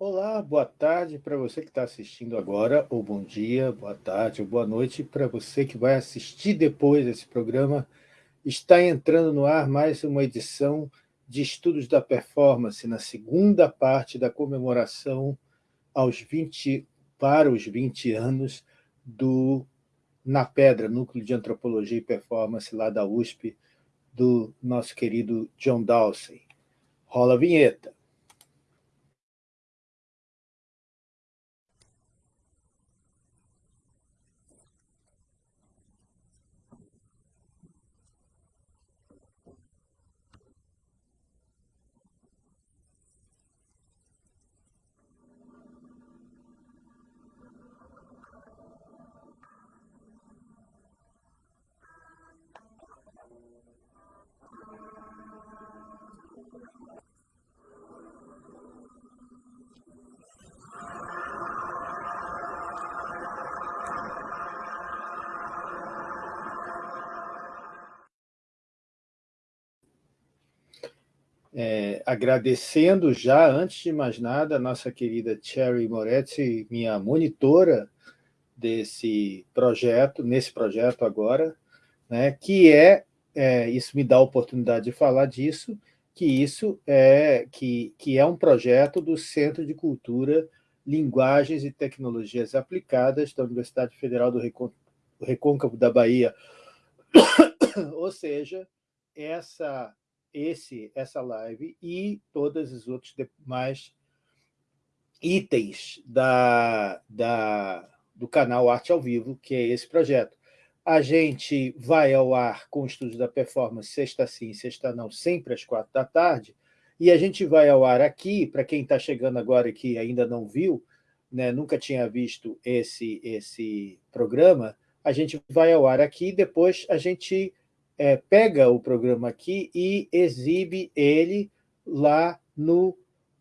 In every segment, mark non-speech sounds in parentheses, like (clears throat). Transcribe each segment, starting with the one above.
Olá, boa tarde para você que está assistindo agora, ou bom dia, boa tarde, ou boa noite para você que vai assistir depois desse programa. Está entrando no ar mais uma edição de Estudos da Performance, na segunda parte da comemoração aos 20, para os 20 anos do Na Pedra, Núcleo de Antropologia e Performance, lá da USP, do nosso querido John Dawson. Rola a vinheta. Agradecendo já, antes de mais nada, a nossa querida Cherry Moretti, minha monitora desse projeto, nesse projeto agora, né, que é, é, isso me dá a oportunidade de falar disso, que isso é, que, que é um projeto do Centro de Cultura, Linguagens e Tecnologias Aplicadas da Universidade Federal do Recôncavo da Bahia. (coughs) Ou seja, essa esse, essa live e todos os outros demais itens da, da, do canal Arte ao Vivo, que é esse projeto. A gente vai ao ar com o Estúdio da Performance, sexta sim, sexta não, sempre às quatro da tarde, e a gente vai ao ar aqui, para quem está chegando agora que ainda não viu, né, nunca tinha visto esse, esse programa, a gente vai ao ar aqui, depois a gente é, pega o programa aqui e exibe ele lá no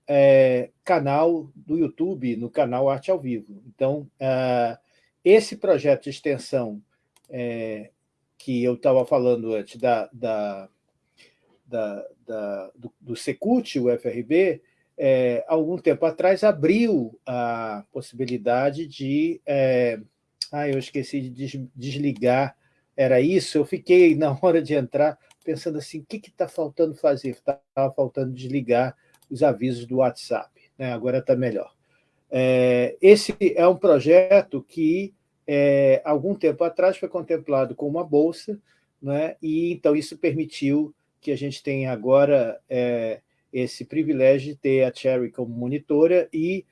é, canal do YouTube, no canal Arte ao Vivo. Então, uh, esse projeto de extensão é, que eu estava falando antes da, da, da, da do, do Secult, o FRB, é, algum tempo atrás abriu a possibilidade de... É, ah, eu esqueci de des, desligar era isso, eu fiquei, (laughs) na hora de entrar, pensando assim, o que está faltando fazer? Estava faltando desligar os avisos do WhatsApp, né? agora está melhor. É, esse é um projeto que, é, algum tempo atrás, foi contemplado com uma bolsa, né? e então isso permitiu que a gente tenha agora é, esse privilégio de ter a Cherry como monitora e,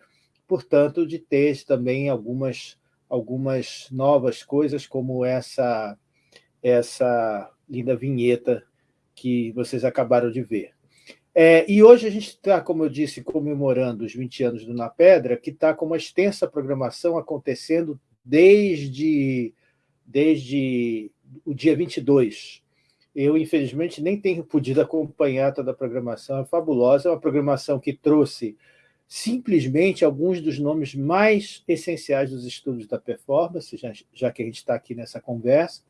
portanto, de ter também algumas, algumas novas coisas, como essa essa linda vinheta que vocês acabaram de ver. É, e hoje a gente está, como eu disse, comemorando os 20 anos do Na Pedra, que está com uma extensa programação acontecendo desde, desde o dia 22. Eu, infelizmente, nem tenho podido acompanhar toda a programação, é fabulosa, é uma programação que trouxe simplesmente alguns dos nomes mais essenciais dos estudos da performance, já, já que a gente está aqui nessa conversa,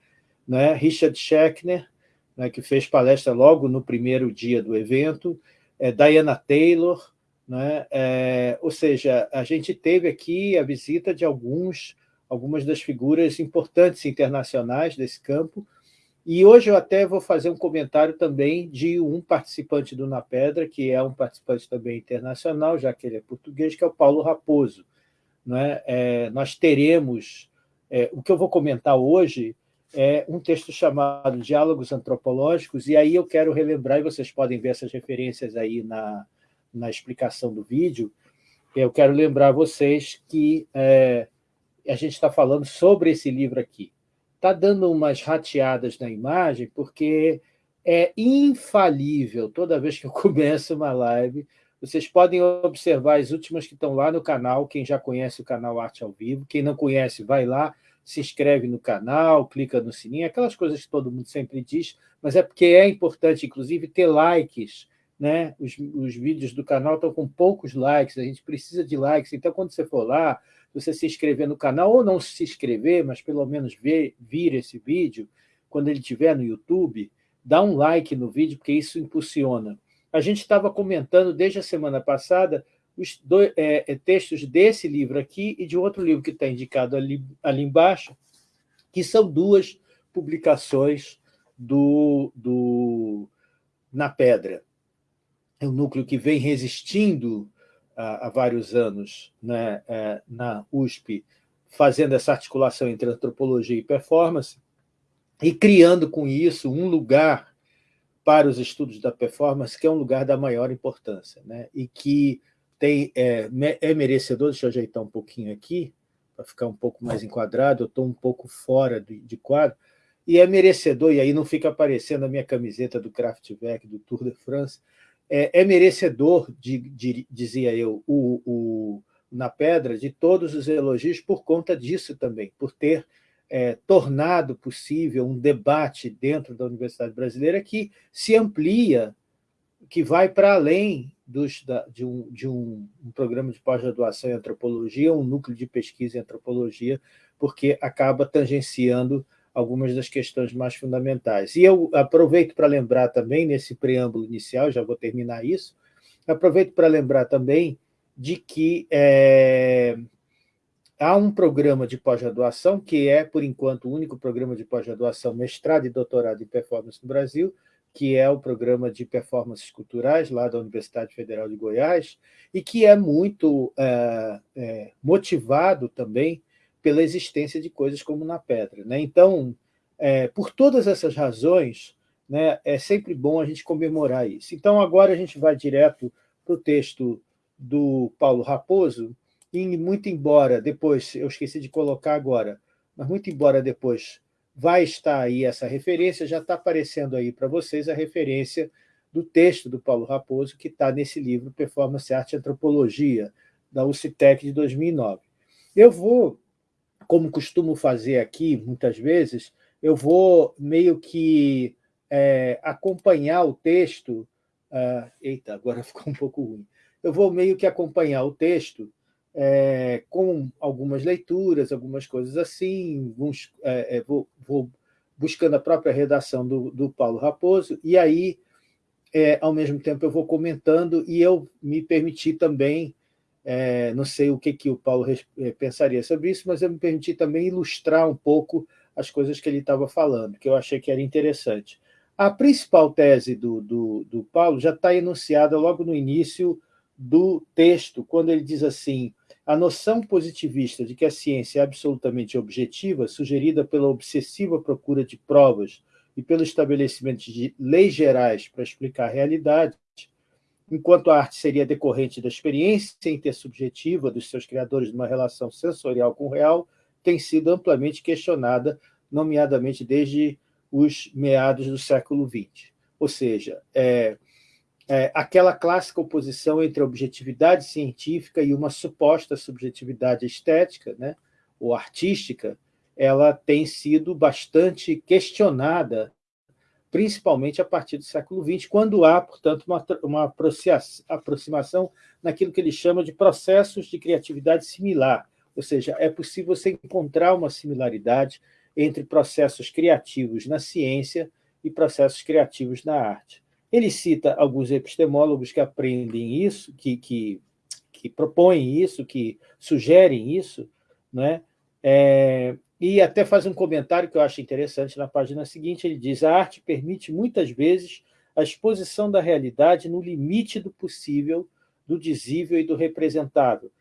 né? Richard Schechner, né, que fez palestra logo no primeiro dia do evento, é, Diana Taylor, né, é, ou seja, a gente teve aqui a visita de alguns, algumas das figuras importantes internacionais desse campo, e hoje eu até vou fazer um comentário também de um participante do Na Pedra, que é um participante também internacional, já que ele é português, que é o Paulo Raposo. Né? É, nós teremos... É, o que eu vou comentar hoje é um texto chamado Diálogos Antropológicos, e aí eu quero relembrar, e vocês podem ver essas referências aí na, na explicação do vídeo, eu quero lembrar vocês que é, a gente está falando sobre esse livro aqui. Está dando umas rateadas na imagem, porque é infalível, toda vez que eu (laughs) começo uma live, vocês podem observar as últimas que estão lá no canal, quem já conhece o canal Arte ao Vivo, quem não conhece, vai lá, se inscreve no canal, clica no sininho, aquelas coisas que todo mundo sempre diz, mas é porque é importante, inclusive, ter likes. Né? Os, os vídeos do canal estão com poucos likes, a gente precisa de likes, então quando você for lá, você se inscrever no canal, ou não se inscrever, mas pelo menos ver, vir esse vídeo, quando ele estiver no YouTube, dá um like no vídeo, porque isso impulsiona. A gente estava comentando desde a semana passada os dois, é, é, textos desse livro aqui e de outro livro que está indicado ali, ali embaixo, que são duas publicações do, do Na Pedra. É um núcleo que vem resistindo há, há vários anos né, é, na USP, fazendo essa articulação entre antropologia e performance, e criando com isso um lugar para os estudos da performance, que é um lugar da maior importância, né? e que tem, é, é merecedor, deixa eu ajeitar um pouquinho aqui, para ficar um pouco mais enquadrado, eu estou um pouco fora de, de, quadro, e é merecedor, e aí não fica aparecendo a minha camiseta do Kraftwerk, do Tour de France, é, é merecedor, de, de, dizia eu, o, o, na Pedra, de todos os elogios por conta disso também, por ter é, tornado possível um debate dentro da Universidade Brasileira que se amplia, que vai para além dos, da, de, um, de um, um programa de pós-graduação em antropologia, um núcleo de pesquisa em antropologia, porque acaba tangenciando algumas das questões mais fundamentais. E eu aproveito para lembrar também, nesse preâmbulo inicial, já vou terminar isso, aproveito para lembrar também de que é, Há um programa de pós-graduação, que é, por enquanto, o único programa de pós-graduação, mestrado e doutorado em performance no Brasil, que é o programa de performances culturais, lá da Universidade Federal de Goiás, e que é muito é, é, motivado também pela existência de coisas como na Pedra. Né? Então, é, por todas essas razões, né, é sempre bom a gente comemorar isso. Então, agora a gente vai direto para o texto do Paulo Raposo, e muito embora depois, eu esqueci de colocar agora, mas muito embora depois vai estar aí essa referência, já está aparecendo aí para vocês a referência do texto do Paulo Raposo, que está nesse livro Performance, Arte e Antropologia, da UCTEC de 2009. Eu vou, como costumo fazer aqui, muitas vezes, eu vou meio que é, acompanhar o texto... Uh, eita, agora (laughs) ficou um pouco ruim. Eu vou meio que acompanhar o texto é, com algumas leituras, algumas coisas assim, uns, é, é, vou, vou, buscando a própria redação do, do Paulo Raposo, e aí, é, ao mesmo tempo, eu vou comentando e eu me permiti também, é, não sei o que, que o Paulo pensaria sobre isso, mas eu me permiti também ilustrar um pouco as coisas que ele estava falando, que eu achei que era interessante. A principal tese do, do, do Paulo já está enunciada logo no início do texto, quando ele diz assim, a noção positivista de que a ciência é absolutamente objetiva, sugerida pela obsessiva procura de provas e pelo estabelecimento de leis gerais para explicar a realidade, enquanto a arte seria decorrente da experiência intersubjetiva dos seus criadores numa relação sensorial com o real, tem sido amplamente questionada, nomeadamente desde os meados do século XX. Ou seja, é, é, aquela clássica oposição entre a objetividade científica e uma suposta subjetividade estética, né, ou artística, ela tem sido bastante questionada, principalmente a partir do século XX, quando há, portanto, uma, uma aproximação naquilo que ele chama de processos de criatividade similar, ou seja, é possível você encontrar uma similaridade entre processos criativos na ciência e processos criativos na arte. Ele cita alguns epistemólogos que aprendem isso, que, que, que propõem isso, que sugerem isso, né? É, e até faz um comentário que eu acho interessante na página seguinte, ele diz, a arte permite muitas vezes a exposição da realidade no limite do possível, do dizível e do representável.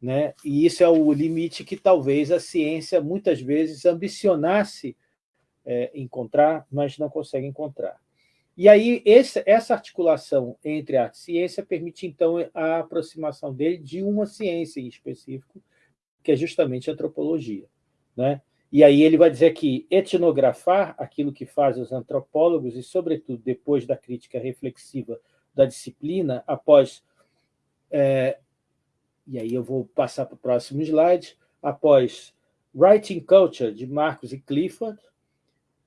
Né? E isso é o limite que talvez a ciência muitas vezes ambicionasse é, encontrar, mas não consegue encontrar. E aí, esse, essa articulação entre arte e ciência permite, então, a aproximação dele de uma ciência em específico, que é justamente a antropologia. Né? E aí ele vai dizer que etnografar aquilo que fazem os antropólogos, e, sobretudo, depois da crítica reflexiva da disciplina, após... É, e aí eu vou passar para o próximo slide, após Writing Culture, de Marcos e Clifford,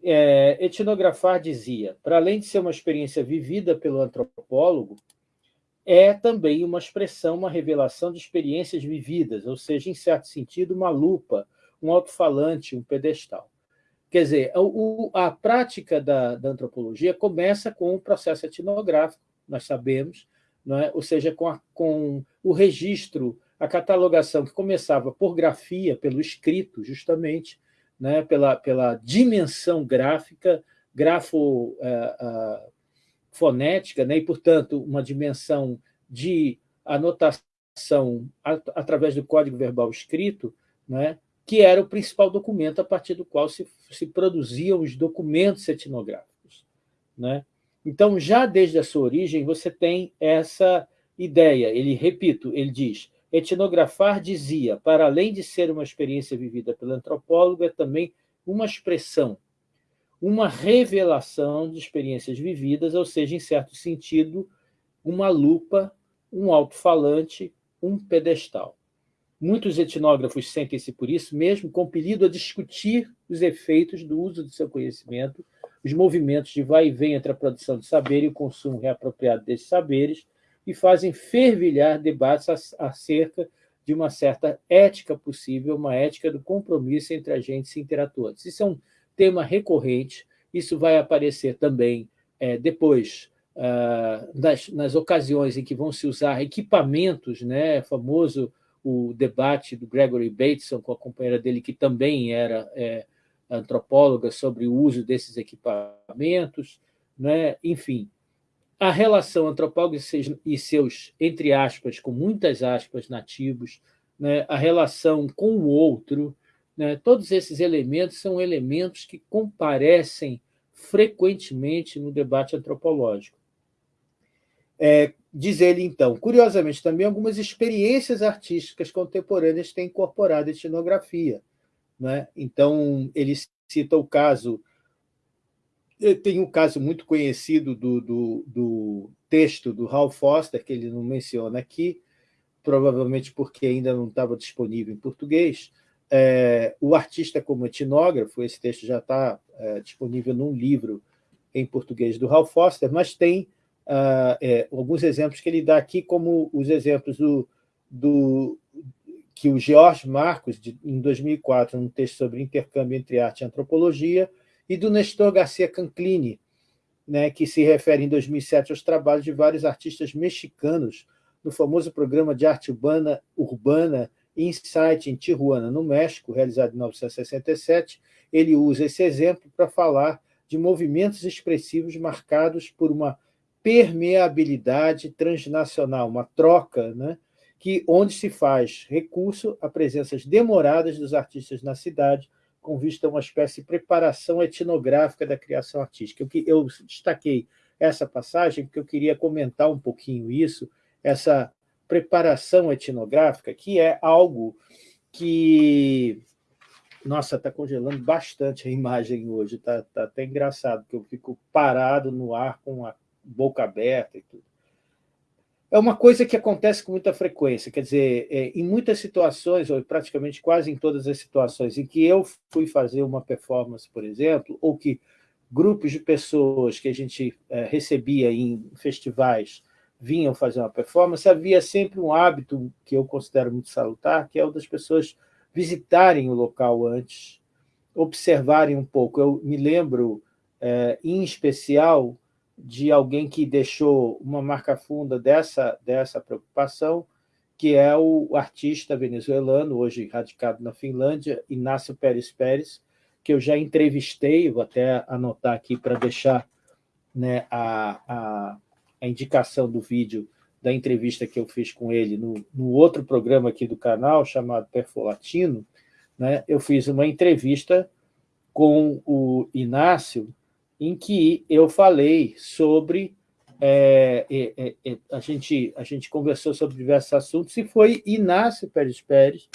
é, etnografar dizia, para além de ser uma experiência vivida pelo antropólogo, é também uma expressão, uma revelação de experiências vividas, ou seja, em certo sentido, uma lupa, um alto-falante, um pedestal. Quer dizer, o, a prática da, da, antropologia começa com o processo etnográfico, nós sabemos, é? ou seja, com, a, com o registro, a catalogação que começava por grafia, pelo escrito, justamente, né, pela, pela dimensão gráfica, grafo é, é, fonética, né, e, portanto, uma dimensão de anotação através do código verbal escrito, né, que era o principal documento a partir do qual se, se produziam os documentos etnográficos. Né? Então, já desde a sua origem, você tem essa ideia. Ele, repito, ele diz, etnografar dizia, para além de ser uma experiência vivida pelo antropólogo, é também uma expressão, uma revelação de experiências vividas, ou seja, em certo sentido, uma lupa, um alto-falante, um pedestal. Muitos etnógrafos sentem-se, por isso mesmo, compelidos a discutir os efeitos do uso do seu conhecimento, os movimentos de vai e vem entre a produção de saber e o consumo reapropriado desses saberes, e fazem fervilhar debates acerca de uma certa ética possível, uma ética do compromisso entre agentes interatores. Isso é um tema recorrente, isso vai aparecer também é, depois, ah, nas, nas, ocasiões em que vão se usar equipamentos, né, famoso o debate do Gregory Bateson com a companheira dele, que também era é, antropóloga, sobre o uso desses equipamentos, né? enfim, a relação antropólogo e seus, entre aspas, com muitas aspas, nativos, né? a relação com o outro, né? todos esses elementos são elementos que comparecem frequentemente no debate antropológico. É, diz ele, então, curiosamente, também algumas experiências artísticas contemporâneas têm incorporado a etnografia. Né? Então, ele cita o caso tem um caso muito conhecido do, do, do, texto do Hal Foster, que ele não menciona aqui, provavelmente porque ainda não estava disponível em português. É, o artista como etnógrafo, esse texto já está é, disponível num livro em português do Hal Foster, mas tem uh, é, alguns exemplos que ele dá aqui, como os exemplos do, do que o George Marcos, de, em 2004, num texto sobre intercâmbio entre arte e antropologia, e do Nestor Garcia Canclini, né, que se refere em 2007 aos trabalhos de vários artistas mexicanos no famoso programa de arte urbana, urbana Insight em Tijuana, no México, realizado em 1967. Ele usa esse exemplo para falar de movimentos expressivos marcados por uma permeabilidade transnacional, uma troca, né, que, onde se faz recurso a presenças demoradas dos artistas na cidade, com vista a uma espécie de preparação etnográfica da criação artística. Eu, eu destaquei essa passagem porque eu queria comentar um pouquinho isso, essa preparação etnográfica, que é algo que... Nossa, está congelando bastante a imagem hoje, está tá até engraçado, porque eu fico parado no ar com a boca aberta e tudo é uma coisa que acontece com muita frequência, quer dizer, é, em muitas situações, ou praticamente quase em todas as situações em que eu fui fazer uma performance, por exemplo, ou que grupos de pessoas que a gente é, recebia em festivais vinham fazer uma performance, havia sempre um hábito que eu considero muito salutar, que é o das pessoas visitarem o local antes, observarem um pouco. Eu me lembro, é, em especial, de alguém que deixou uma marca funda dessa, dessa preocupação, que é o artista venezuelano, hoje radicado na Finlândia, Inácio Pérez Pérez, que eu já entrevistei, vou até anotar aqui para deixar né, a, a, a, indicação do vídeo da entrevista que eu fiz com ele no, no outro programa aqui do canal, chamado Perfolatino, né, eu fiz uma entrevista com o Inácio, em que eu falei sobre... É, é, é, a, gente, a gente conversou sobre diversos assuntos e foi Inácio Pérez Pérez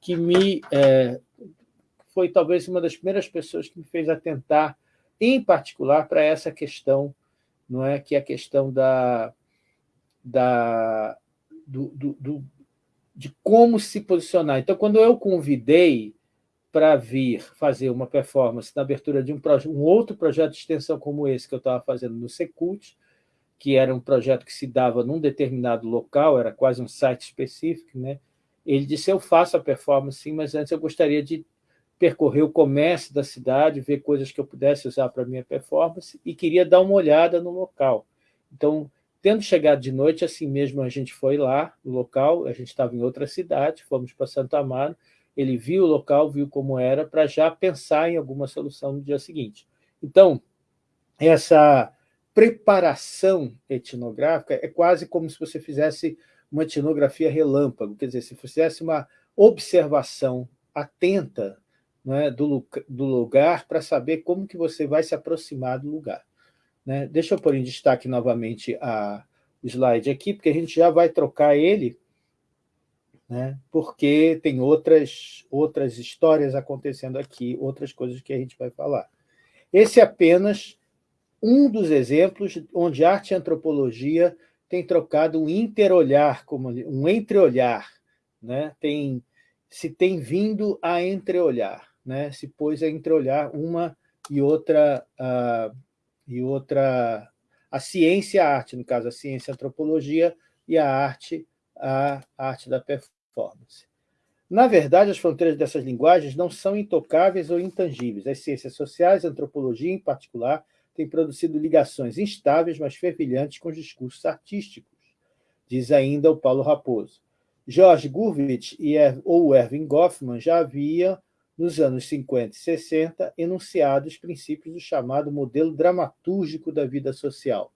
que me... É, foi talvez uma das primeiras pessoas que me fez atentar, em particular, para essa questão, não é que é a questão da, da, do, do, do, de como se posicionar. Então, quando eu convidei para vir fazer uma performance na abertura de um, um, outro projeto de extensão como esse que eu estava fazendo no Secult, que era um projeto que se dava num determinado local, era quase um site específico, né? ele disse, eu faço a performance sim, mas antes eu gostaria de percorrer o comércio da cidade, ver coisas que eu pudesse usar para minha performance, e queria dar uma olhada no local. Então, Tendo chegado de noite, assim mesmo a gente foi lá, no local, a gente estava em outra cidade, fomos para Santo Amaro, ele viu o local, viu como era, para já pensar em alguma solução no dia seguinte. Então, essa preparação etnográfica é quase como se você fizesse uma etnografia relâmpago, quer dizer, se fizesse uma observação atenta né, do, do lugar para saber como que você vai se aproximar do lugar. Né? Deixa eu pôr em destaque novamente a, o slide aqui, porque a gente já vai trocar ele, né, porque tem outras, outras histórias acontecendo aqui, outras coisas que a gente vai falar. Esse é apenas um dos exemplos onde arte e antropologia tem trocado um interolhar, um entreolhar, né? tem, se tem vindo a entreolhar, né? se pôs a entreolhar uma e outra, uh, e outra a ciência e a arte, no caso, a ciência a antropologia, e a arte, a arte da performance. Na verdade, as fronteiras dessas linguagens não são intocáveis ou intangíveis. As ciências sociais, a antropologia em particular, tem produzido ligações instáveis, mas fervilhantes com os discursos artísticos, diz ainda o Paulo Raposo. George Gurvitch e ou Erwin Goffman já havia, nos anos 50 e 60, enunciado os princípios do chamado modelo dramatúrgico da vida social.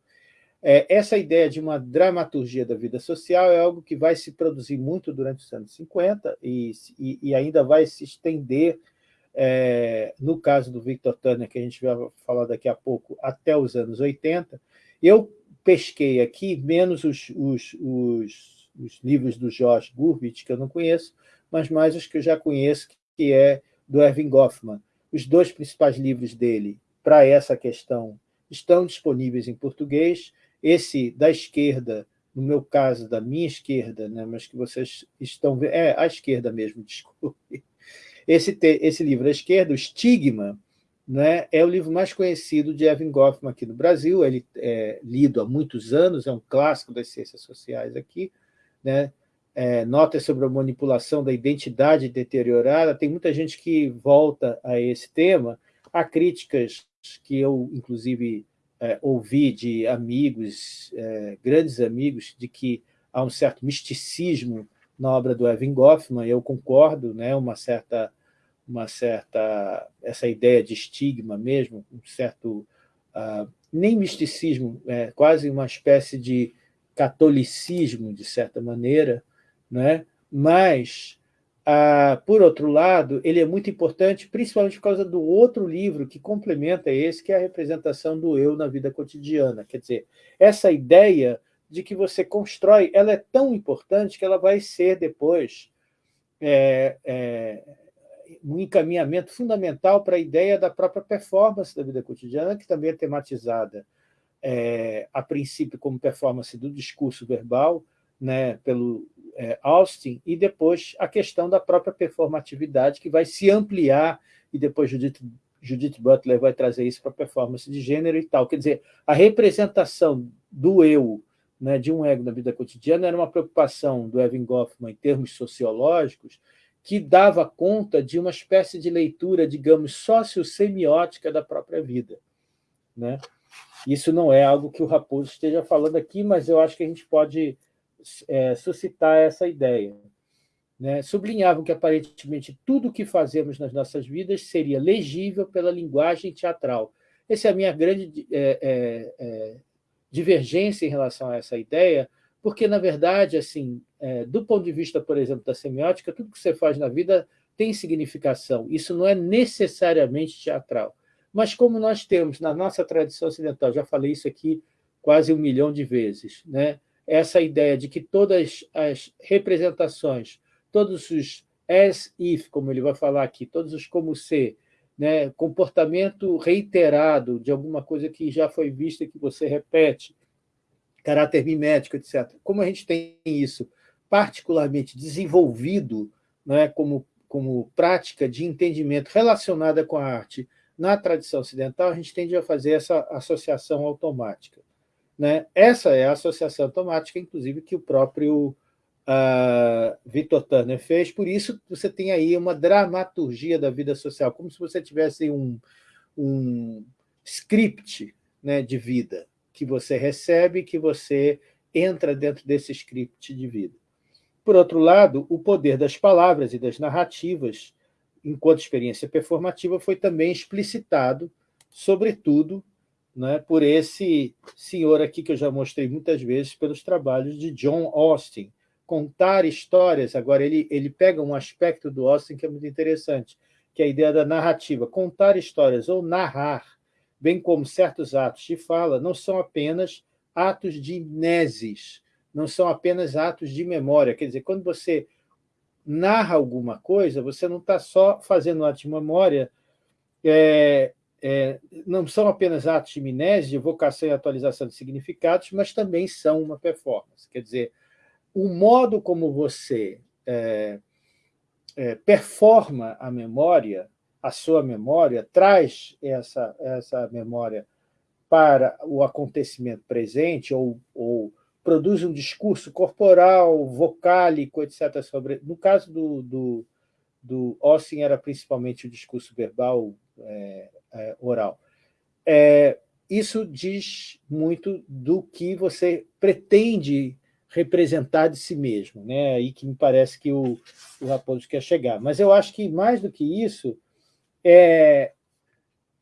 É, essa ideia de uma dramaturgia da vida social é algo que vai se produzir muito durante os anos 50 e, e, e ainda vai se estender é, no caso do Victor Turner, que a gente vai falar daqui a pouco, até os anos 80, eu pesquei aqui, menos os, os, os, os livros do George Gurvitch, que eu não conheço, mas mais os que eu já conheço, que é do Erwin Goffman. Os dois principais livros dele para essa questão estão disponíveis em português. Esse da esquerda, no meu caso, da minha esquerda, né, mas que vocês estão vendo, é, à esquerda mesmo, (laughs) desculpe, esse, esse livro à esquerda, o Estigma, né, é o livro mais conhecido de Evan Goffman aqui no Brasil, ele é lido há muitos anos, é um clássico das ciências sociais aqui, né, é, notas sobre a manipulação da identidade deteriorada, tem muita gente que volta a esse tema, há críticas que eu, inclusive, é, ouvi de amigos, é, grandes amigos, de que há um certo misticismo na obra do Evan Goffman, eu concordo, né, uma certa uma certa essa ideia de estigma mesmo, um certo uh, nem misticismo, é quase uma espécie de catolicismo de certa maneira, né? Mas uh, por outro lado, ele é muito importante, principalmente por causa do outro livro que complementa esse, que é a representação do eu na vida cotidiana. Quer dizer, essa ideia de que você constrói, ela é tão importante que ela vai ser depois é, é, um encaminhamento fundamental para a ideia da própria performance da vida cotidiana, que também é tematizada é, a princípio como performance do discurso verbal, né, pelo é, Austin, e depois a questão da própria performatividade, que vai se ampliar, e depois Judith, Judith Butler vai trazer isso para a performance de gênero e tal. Quer dizer, a representação do eu né, de um ego na vida cotidiana era uma preocupação do Evan Goffman em termos sociológicos, que dava conta de uma espécie de leitura, digamos, sociossemiótica da própria vida. Né? Isso não é algo que o Raposo esteja falando aqui, mas eu acho que a gente pode é, suscitar essa ideia. Né? Sublinhavam que, aparentemente, tudo o que fazemos nas nossas vidas seria legível pela linguagem teatral. Essa é a minha grande é, é, é divergência em relação a essa ideia, porque, na verdade, assim, é, do ponto de vista, por exemplo, da semiótica, tudo que você faz na vida tem significação. Isso não é necessariamente teatral. Mas como nós temos na nossa tradição ocidental, já falei isso aqui quase um milhão de vezes, né? Essa ideia de que todas as representações, todos os as if, como ele vai falar aqui, todos os como ser, né, comportamento reiterado de alguma coisa que já foi vista que você repete, caráter mimético, etc. Como a gente tem isso particularmente desenvolvido né, como, como prática de entendimento relacionada com a arte na tradição ocidental, a gente tende a fazer essa associação automática. Né? Essa é a associação automática, inclusive, que o próprio uh, Victor Turner fez, por isso você tem aí uma dramaturgia da vida social, como se você tivesse um, um script né, de vida. que você recebe, que você entra dentro desse script de vida. Por outro lado, o poder das palavras e das narrativas, enquanto experiência performativa, foi também explicitado, sobretudo, né, por esse senhor aqui, que eu já mostrei muitas vezes, pelos trabalhos de John Austin. Contar histórias, agora ele, ele pega um aspecto do Austin que é muito interessante, que é a ideia da narrativa. Contar histórias ou narrar, bem como certos atos de fala, não são apenas atos de mnesis, não são apenas atos de memória. Quer dizer, quando você narra alguma coisa, você não está só fazendo um ato de memória, é, é, não são apenas atos de mnese, de evocação e atualização de significados, mas também são uma performance. Quer dizer, o modo como você é, é performa a memória, a sua memória, traz essa, essa memória para o acontecimento presente ou, ou produz um discurso corporal, vocálico, etc. Sobre... No caso do, do, do era principalmente o discurso verbal é, é, oral. É, isso diz muito do que você pretende representar de si mesmo, né? aí que me parece que o, o Raposo quer chegar. Mas eu acho que, mais do que isso, é,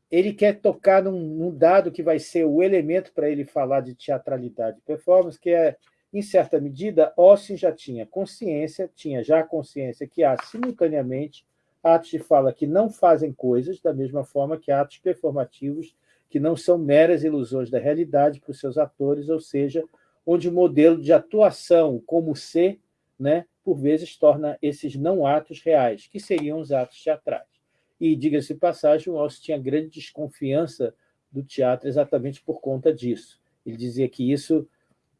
ele quer tocar num, num, dado que vai ser o elemento para ele falar de teatralidade e performance, que é, em certa medida, Austin já tinha consciência, tinha já consciência que há, simultaneamente, atos de fala que não fazem coisas, da mesma forma que atos performativos que não são meras ilusões da realidade para os seus atores, ou seja, onde o modelo de atuação como ser, né, por vezes, torna esses não atos reais, que seriam os atos teatrais. E, diga-se passagem, o Alce tinha grande desconfiança do teatro exatamente por conta disso. Ele dizia que isso,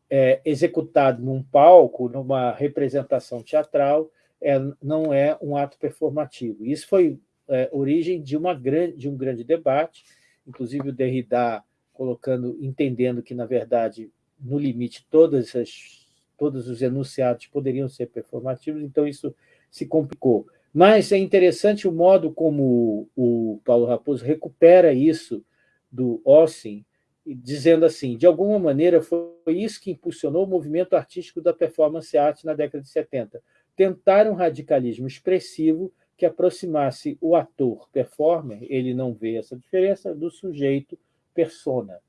é, executado num palco, numa representação teatral, é, não é um ato performativo. Isso foi é, origem de, uma grande, de um grande debate, inclusive o Derrida colocando, entendendo que, na verdade, no limite, todas as, todos os enunciados poderiam ser performativos, então isso se complicou. Mas é interessante o modo como o Paulo Raposo recupera isso do Ossin, dizendo assim, de alguma maneira foi isso que impulsionou o movimento artístico da performance art na década de 70. Tentar um radicalismo expressivo que aproximasse o ator performer, ele não vê essa diferença, do sujeito persona.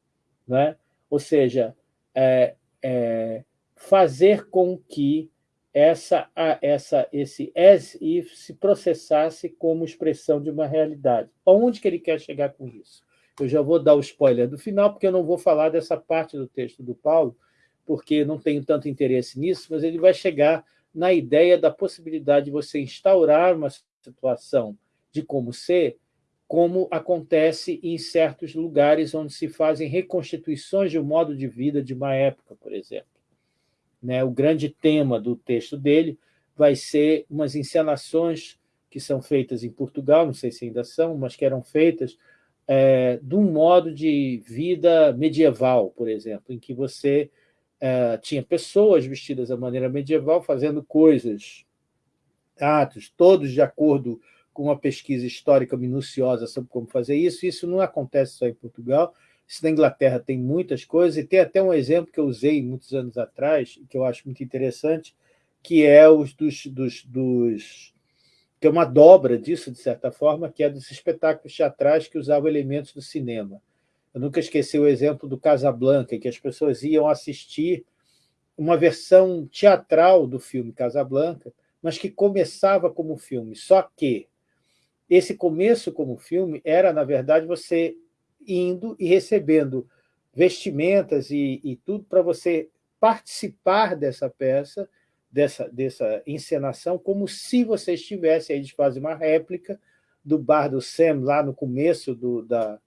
Né? Ou seja, é, é, fazer com que essa, essa, esse as if se processasse como expressão de uma realidade. Aonde que ele quer chegar com isso? Eu já vou dar o spoiler do final, porque eu não vou falar dessa parte do texto do Paulo, porque não tenho tanto interesse nisso, mas ele vai chegar na ideia da possibilidade de você instaurar uma situação de como ser, como acontece em certos lugares onde se fazem reconstituições de um modo de vida de uma época, por exemplo. Né? O grande tema do texto dele vai ser umas encenações que são feitas em Portugal, não sei se ainda são, mas que eram feitas é, de um modo de vida medieval, por exemplo, em que você é, tinha pessoas vestidas da maneira medieval fazendo coisas, atos, todos de acordo com uma pesquisa histórica minuciosa sobre como fazer isso. Isso não acontece só em Portugal, isso na Inglaterra tem muitas coisas, e tem até um exemplo que eu usei muitos anos atrás, que eu acho muito interessante, que é os dos, dos, dos que é uma dobra disso, de certa forma, que é dos espetáculos teatrais que usavam elementos do cinema. Eu nunca esqueci o exemplo do Casablanca, que as pessoas iam assistir uma versão teatral do filme Casablanca, mas que começava como filme. Só que esse começo como filme era, na verdade, você indo e recebendo vestimentas e, e tudo para você participar dessa peça, dessa, dessa encenação, como se você estivesse, aí eles fazem uma réplica do bar do Sam, lá no começo do, da,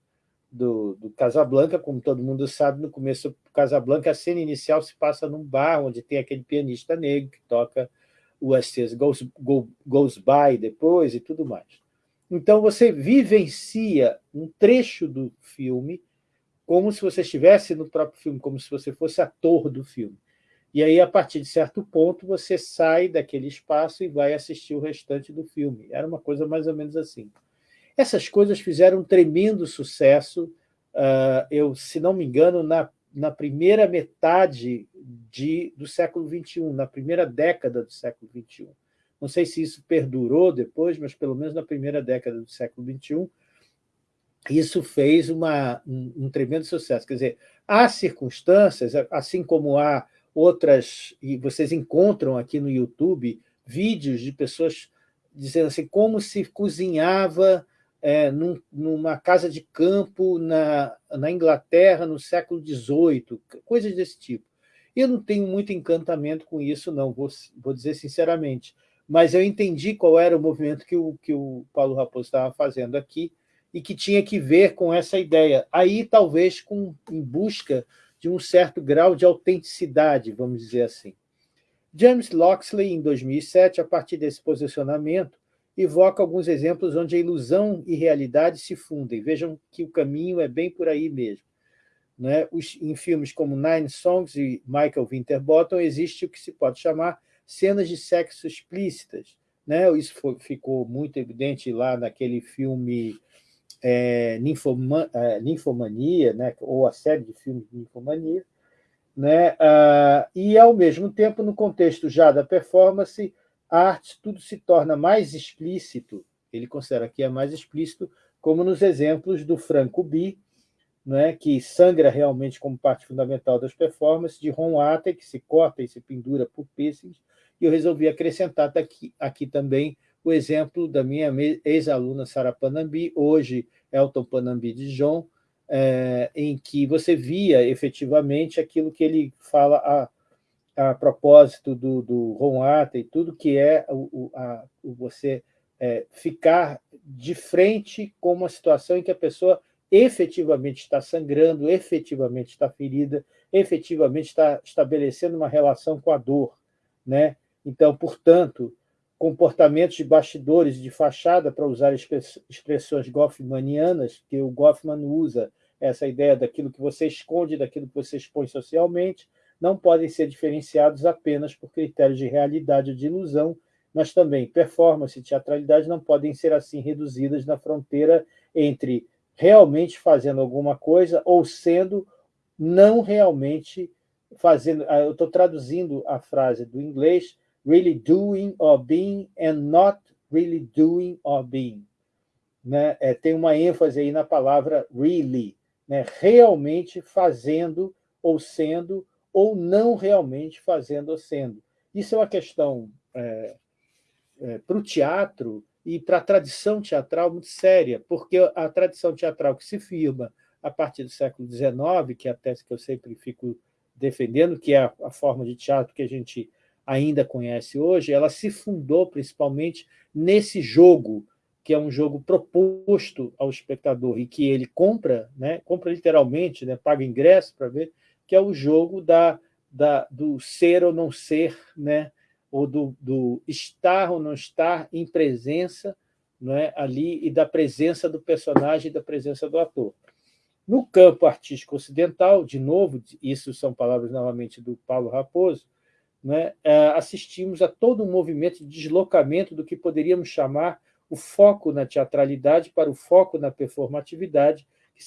do, do Casablanca, como todo mundo sabe, no começo do Casablanca, a cena inicial se passa num bar onde tem aquele pianista negro que toca o As Goes, Go, Goes By depois e tudo mais. Então, você vivencia um trecho do filme como se você estivesse no próprio filme, como se você fosse ator do filme. E aí, a partir de certo ponto, você sai daquele espaço e vai assistir o restante do filme. Era uma coisa mais ou menos assim. Essas coisas fizeram um tremendo sucesso, uh, eu, se não me engano, na na primeira metade de, do século XXI, na primeira década do século XXI. Não sei se isso perdurou depois, mas pelo menos na primeira década do século XXI, isso fez uma, um, um tremendo sucesso. Quer dizer, há circunstâncias, assim como há outras, e vocês encontram aqui no YouTube vídeos de pessoas dizendo assim, como se cozinhava é, num, numa casa de campo na, na Inglaterra no século XVIII, coisas desse tipo. Eu não tenho muito encantamento com isso, não, vou, vou dizer sinceramente, mas eu entendi qual era o movimento que o, que o Paulo Raposo estava fazendo aqui e que tinha que ver com essa ideia. Aí, talvez, com, em busca de um certo grau de autenticidade, vamos dizer assim. James Loxley, em 2007, a partir desse posicionamento, evoca alguns exemplos onde a ilusão e realidade se fundem. Vejam que o caminho é bem por aí mesmo. Né? Os, em filmes como Nine Songs e Michael Winterbottom, existe o que se pode chamar cenas de sexo explícitas. Né? Isso foi, ficou muito evidente lá naquele filme é, Ninfoma, é, Ninfomania, né? ou a série de filmes de Ninfomania, né? Ah, e, ao mesmo tempo, no contexto já da performance, arte tudo se torna mais explícito, ele considera que é mais explícito, como nos exemplos do Franco B, né, que sangra realmente como parte fundamental das performances, de Ron Atta, que se corta e se pendura por piercings, e eu resolvi acrescentar aqui, aqui também o exemplo da minha ex-aluna Sara Panambi, hoje Elton Panambi de John, é, em que você via efetivamente aquilo que ele fala a, a propósito do, do Ron e tudo que é o, a, o você é, ficar de frente com uma situação em que a pessoa efetivamente está sangrando, efetivamente está ferida, efetivamente está estabelecendo uma relação com a dor. Né? Então, portanto, comportamentos de bastidores, de fachada, para usar expressões goffmanianas, que o Goffman usa, essa ideia daquilo que você esconde, daquilo que você expõe socialmente, não podem ser diferenciados apenas por critérios de realidade ou de ilusão, mas também performance e teatralidade não podem ser assim reduzidas na fronteira entre realmente fazendo alguma coisa ou sendo não realmente fazendo. Ah, eu estou traduzindo a frase do inglês, really doing or being and not really doing or being. Né? É, tem uma ênfase aí na palavra really, né? realmente fazendo ou sendo ou não realmente fazendo ou sendo. Isso é uma questão é, é, para o teatro e para a tradição teatral muito séria, porque a tradição teatral que se firma a partir do século XIX, que é a tese que eu sempre fico defendendo, que é a, a forma de teatro que a gente ainda conhece hoje, ela se fundou principalmente nesse jogo, que é um jogo proposto ao espectador e que ele compra, né, compra literalmente, né, paga ingresso para ver, que é o jogo da, da, do ser ou não ser, né? ou do, do estar ou não estar em presença não é? ali e da presença do personagem e da presença do ator. No campo artístico ocidental, de novo, isso são palavras novamente do Paulo Raposo, né, assistimos a todo um movimento de deslocamento do que poderíamos chamar o foco na teatralidade para o foco na performatividade, que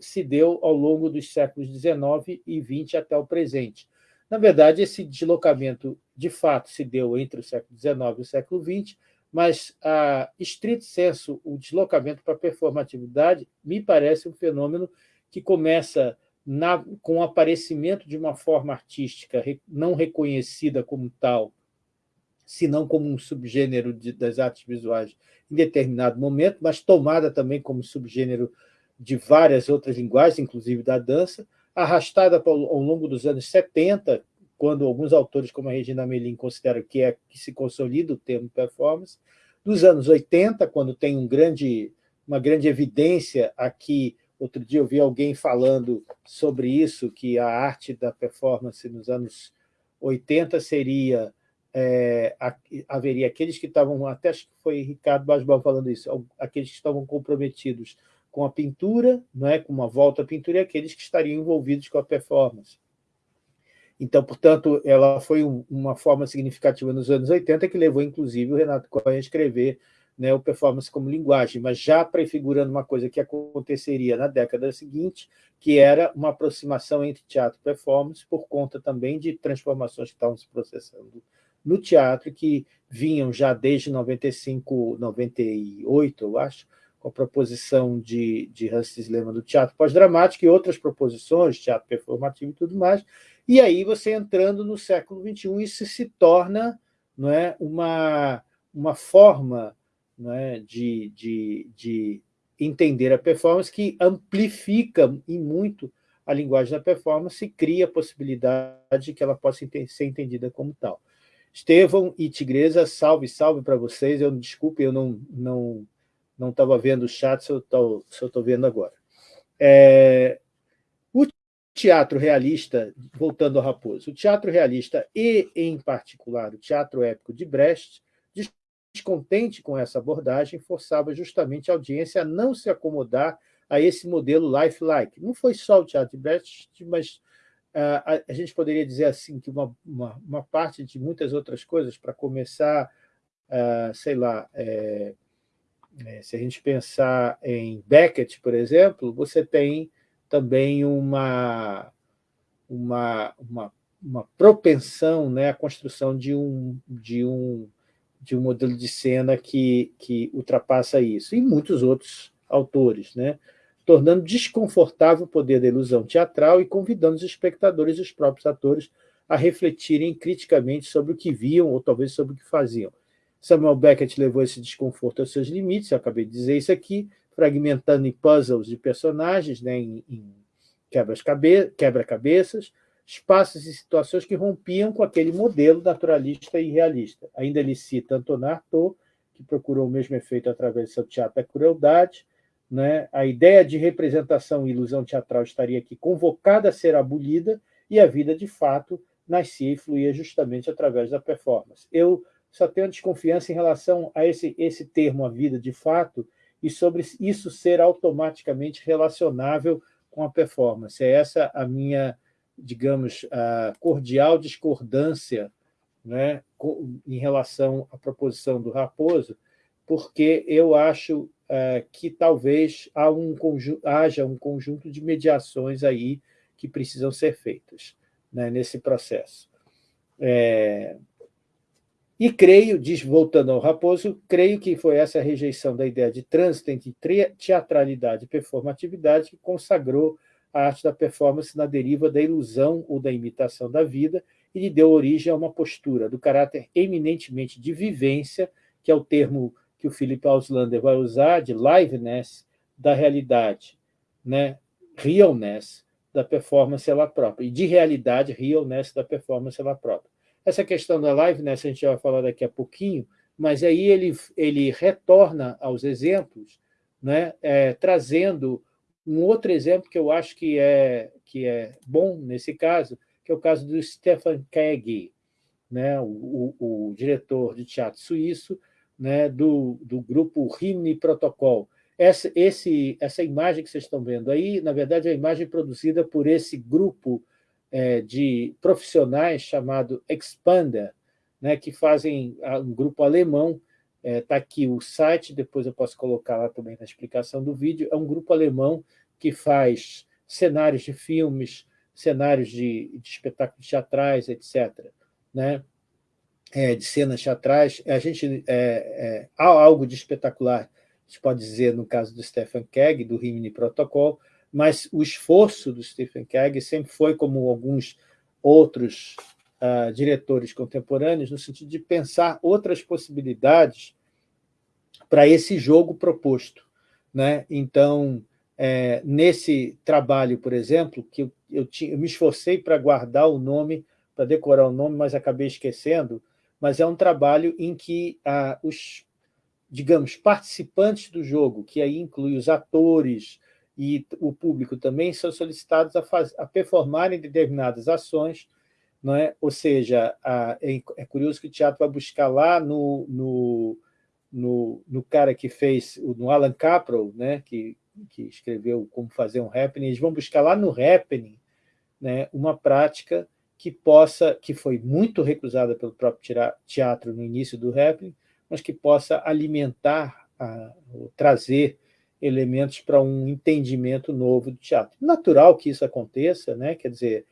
se deu ao longo dos séculos XIX e XX até o presente. Na verdade, esse deslocamento, de fato, se deu entre o século XIX e o século XX, mas, a estrito senso, o deslocamento para a performatividade me parece um fenômeno que começa na, com o aparecimento de uma forma artística não reconhecida como tal, senão como um subgênero de, das artes visuais em determinado momento, mas tomada também como subgênero de várias outras linguagens, inclusive da dança, arrastada ao longo dos anos 70, quando alguns autores, como a Regina Melim, consideram que é que se consolida o termo performance, dos anos 80, quando tem um grande, uma grande evidência aqui, outro dia eu vi alguém falando sobre isso, que a arte da performance nos anos 80 seria é, haveria aqueles que estavam, até acho que foi Ricardo Basbal falando isso, aqueles que estavam comprometidos com a pintura, não é? com uma volta à pintura, e aqueles que estariam envolvidos com a performance. Então, portanto, ela foi uma forma significativa nos anos 80 que levou, inclusive, o Renato Cohen a escrever né, o performance como linguagem, mas já prefigurando uma coisa que aconteceria na década seguinte, que era uma aproximação entre teatro e performance, por conta também de transformações que estavam se processando no teatro, que vinham já desde 95, 98, eu acho, a proposição de, de Hans Lehmann do teatro pós-dramático e outras proposições, teatro performativo e tudo mais, e aí você entrando no século XXI, isso se torna não é, uma, uma forma não é, de, de, de entender a performance que amplifica em muito a linguagem da performance e cria a possibilidade de que ela possa ser entendida como tal. Estevão e Tigresa, salve, salve para vocês. Eu Desculpe, eu não não não estava vendo o chat, se eu estou vendo agora. É, o teatro realista, voltando ao Raposo, o teatro realista e, em particular, o teatro épico de Brecht, descontente com essa abordagem, forçava justamente a audiência a não se acomodar a esse modelo lifelike. Não foi só o teatro de Brecht, mas uh, a, a, gente poderia dizer assim que uma, uma, uma parte de muitas outras coisas, para começar, uh, sei lá, é, se a gente pensar em Beckett, por exemplo, você tem também uma, uma, uma, uma propensão né, à construção de um, de um de um modelo de cena que, que ultrapassa isso, e muitos outros autores, né? tornando desconfortável o poder da ilusão teatral e convidando os espectadores e os próprios atores a refletirem criticamente sobre o que viam ou talvez sobre o que faziam. Samuel Beckett levou esse desconforto aos seus limites, eu acabei de dizer isso aqui, fragmentando em puzzles de personagens, né, em, em quebra-cabeças, espaços e situações que rompiam com aquele modelo naturalista e realista. Ainda ele cita Antonin Artaud, que procurou o mesmo efeito através do seu teatro da crueldade. Né? A ideia de representação e ilusão teatral estaria aqui convocada a ser abolida e a vida, de fato, nascia e fluía justamente através da performance. Eu só tenho desconfiança em relação a esse, esse termo, a vida de fato, e sobre isso ser automaticamente relacionável com a performance. É essa a minha digamos, a cordial discordância né, em relação à proposição do Raposo, porque eu acho é, que talvez um haja um conjunto de mediações aí que precisam ser feitas né, nesse processo. É, e creio, diz, voltando ao Raposo, creio que foi essa rejeição da ideia de trânsito entre teatralidade e performatividade que consagrou a arte da performance na deriva da ilusão ou da imitação da vida e lhe deu origem a uma postura do caráter eminentemente de vivência, que é o termo que o Philip Auslander vai usar, de liveness da realidade, né? realness da performance ela própria, e de realidade, realness da performance ela própria. Essa questão da liveness a gente vai falar daqui a pouquinho, mas aí ele, ele retorna aos exemplos, né? É, trazendo um outro exemplo que eu acho que é, que é bom nesse caso, que é o caso do Stefan Keg, né, o, o, o diretor de teatro suíço né, do, do grupo Rimini Protocol. Essa, esse, essa imagem que vocês estão vendo aí, na verdade, é a imagem produzida por esse grupo é, de profissionais chamado Expander, né, que fazem um grupo alemão Está é, tá aqui o site, depois eu posso colocar lá também na explicação do vídeo. É um grupo alemão que faz cenários de filmes, cenários de, de espetáculos teatrais, etc. Né? É, de cenas teatrais. A gente, é, é, há algo de espetacular, a gente pode dizer, no caso do Stephen Keg, do Rimini Protocol, mas o esforço do Stephen Keg sempre foi, como alguns outros uh, diretores contemporâneos, no sentido de pensar outras possibilidades para esse jogo proposto. Né? Então, é, nesse trabalho, por exemplo, que eu, eu, tinha, eu me esforcei para guardar o nome, para decorar o nome, mas acabei esquecendo, mas é um trabalho em que ah, os, digamos, participantes do jogo, que aí inclui os atores e o público também, são solicitados a, faz, a performarem determinadas ações, não é? ou seja, a, é, é curioso que o teatro vai buscar lá no, no no, no cara que fez, no Alan Caprow, né, que, que escreveu Como Fazer um Happening, eles vão buscar lá no Happening né, uma prática que possa, que foi muito recusada pelo próprio teatro no início do Happening, mas que possa alimentar, a, trazer elementos para um entendimento novo do teatro. Natural que isso aconteça, né? quer dizer,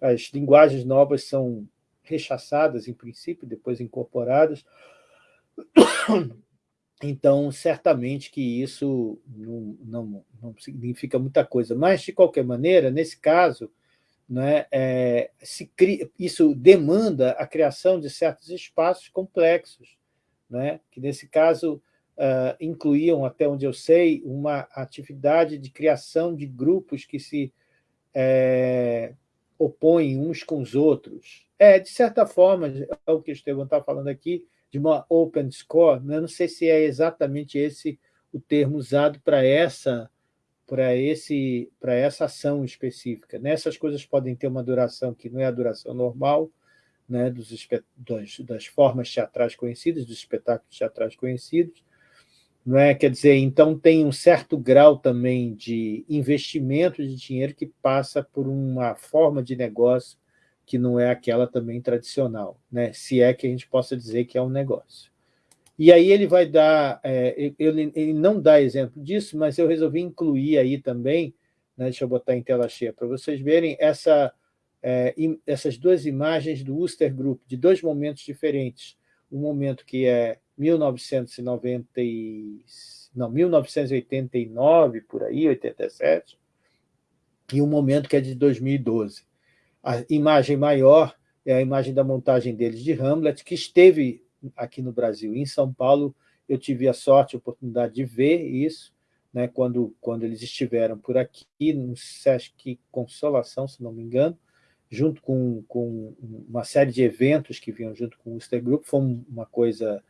as linguagens novas são rechaçadas, em princípio, depois incorporadas, então, certamente que isso não, não, não, significa muita coisa. Mas, de qualquer maneira, nesse caso, né, é, cria, isso demanda a criação de certos espaços complexos, né, que, nesse caso, uh, incluíam, até onde eu sei, uma atividade de criação de grupos que se é, opõem uns com os outros. É, de certa forma, é o que o Estevão está falando aqui, de uma open score, né? não sei se é exatamente esse o termo usado para essa para esse para essa ação específica. Nessas coisas podem ter uma duração que não é a duração normal, né, dos, das formas teatrais conhecidas, dos espetáculos teatrais conhecidos, não é? Quer dizer, então tem um certo grau também de investimento de dinheiro que passa por uma forma de negócio que não é aquela também tradicional, né? se é que a gente possa dizer que é um negócio. E aí ele vai dar, é, ele, ele, não dá exemplo disso, mas eu resolvi incluir aí também, né, deixa eu botar em tela cheia para vocês verem, essa, é, essas duas imagens do Uster Group, de dois momentos diferentes. Um momento que é 1990 não, 1989, por aí, 87, e um momento que é de 2012. A imagem maior é a imagem da montagem deles de Hamlet, que esteve aqui no Brasil. Em São Paulo, eu tive a sorte, a oportunidade de ver isso, né, quando, quando eles estiveram por aqui, no Sesc Consolação, se não me engano, junto com, com uma série de eventos que vinham junto com o Uster Group, foi uma coisa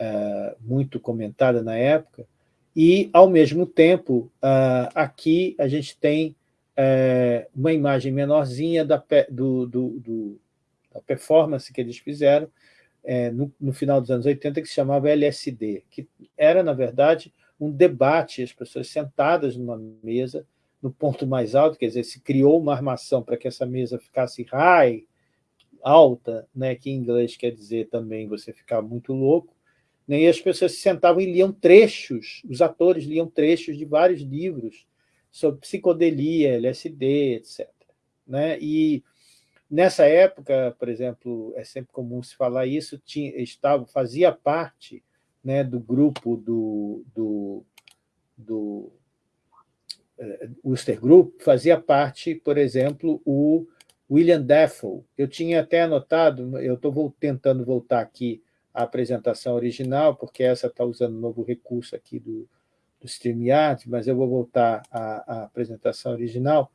uh, muito comentada na época, e, ao mesmo tempo, uh, aqui a gente tem é, uma imagem menorzinha da, do, do, do, da performance que eles fizeram é, no, no, final dos anos 80, que se chamava LSD, que era, na verdade, um debate, as pessoas sentadas numa mesa, no ponto mais alto, quer dizer, se criou uma armação para que essa mesa ficasse high, alta, né, que em inglês quer dizer também você ficar muito louco, né, e as pessoas se sentavam e liam trechos, os atores liam trechos de vários livros, sobre psicodelia, LSD, etc. Né? E nessa época, por exemplo, é sempre comum se falar isso, tinha, estava, fazia parte né, do grupo do, do, do uh, Group, fazia parte, por exemplo, o William Dafoe. Eu tinha até anotado, eu estou tentando voltar aqui à apresentação original, porque essa está usando um novo recurso aqui do, do StreamYard, mas eu vou voltar à, à apresentação original,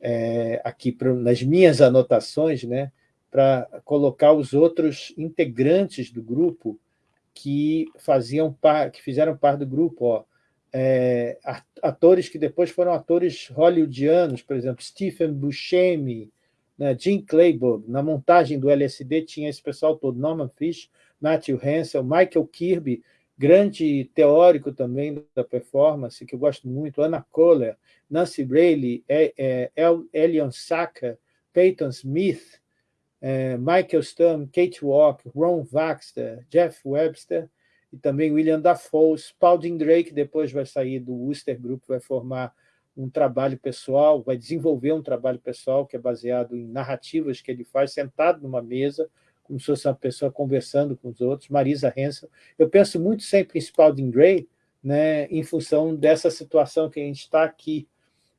é, aqui pro, nas minhas anotações, né, para colocar os outros integrantes do grupo que faziam par, que fizeram parte do grupo, ó, é, atores que depois foram atores hollywoodianos, por exemplo, Stephen Buscemi, né, Jim Clayburgh, na montagem do LSD tinha esse pessoal todo, Norman Fish, Matthew Hansel, Michael Kirby, grande teórico também da performance, que eu gosto muito, Anna Kohler, Nancy Braley, é, é, Elion Saka, Peyton Smith, é, Michael Sturm, Kate Walk, Ron Baxter, Jeff Webster e também William Dafoe, Spalding Drake, depois vai sair do Worcester Group, vai formar um trabalho pessoal, vai desenvolver um trabalho pessoal que é baseado em narrativas que ele faz sentado numa mesa, como se fosse uma pessoa conversando com os outros, Marisa Hensel. Eu penso muito sempre em Spalding Gray, né, em função dessa situação que a gente está aqui.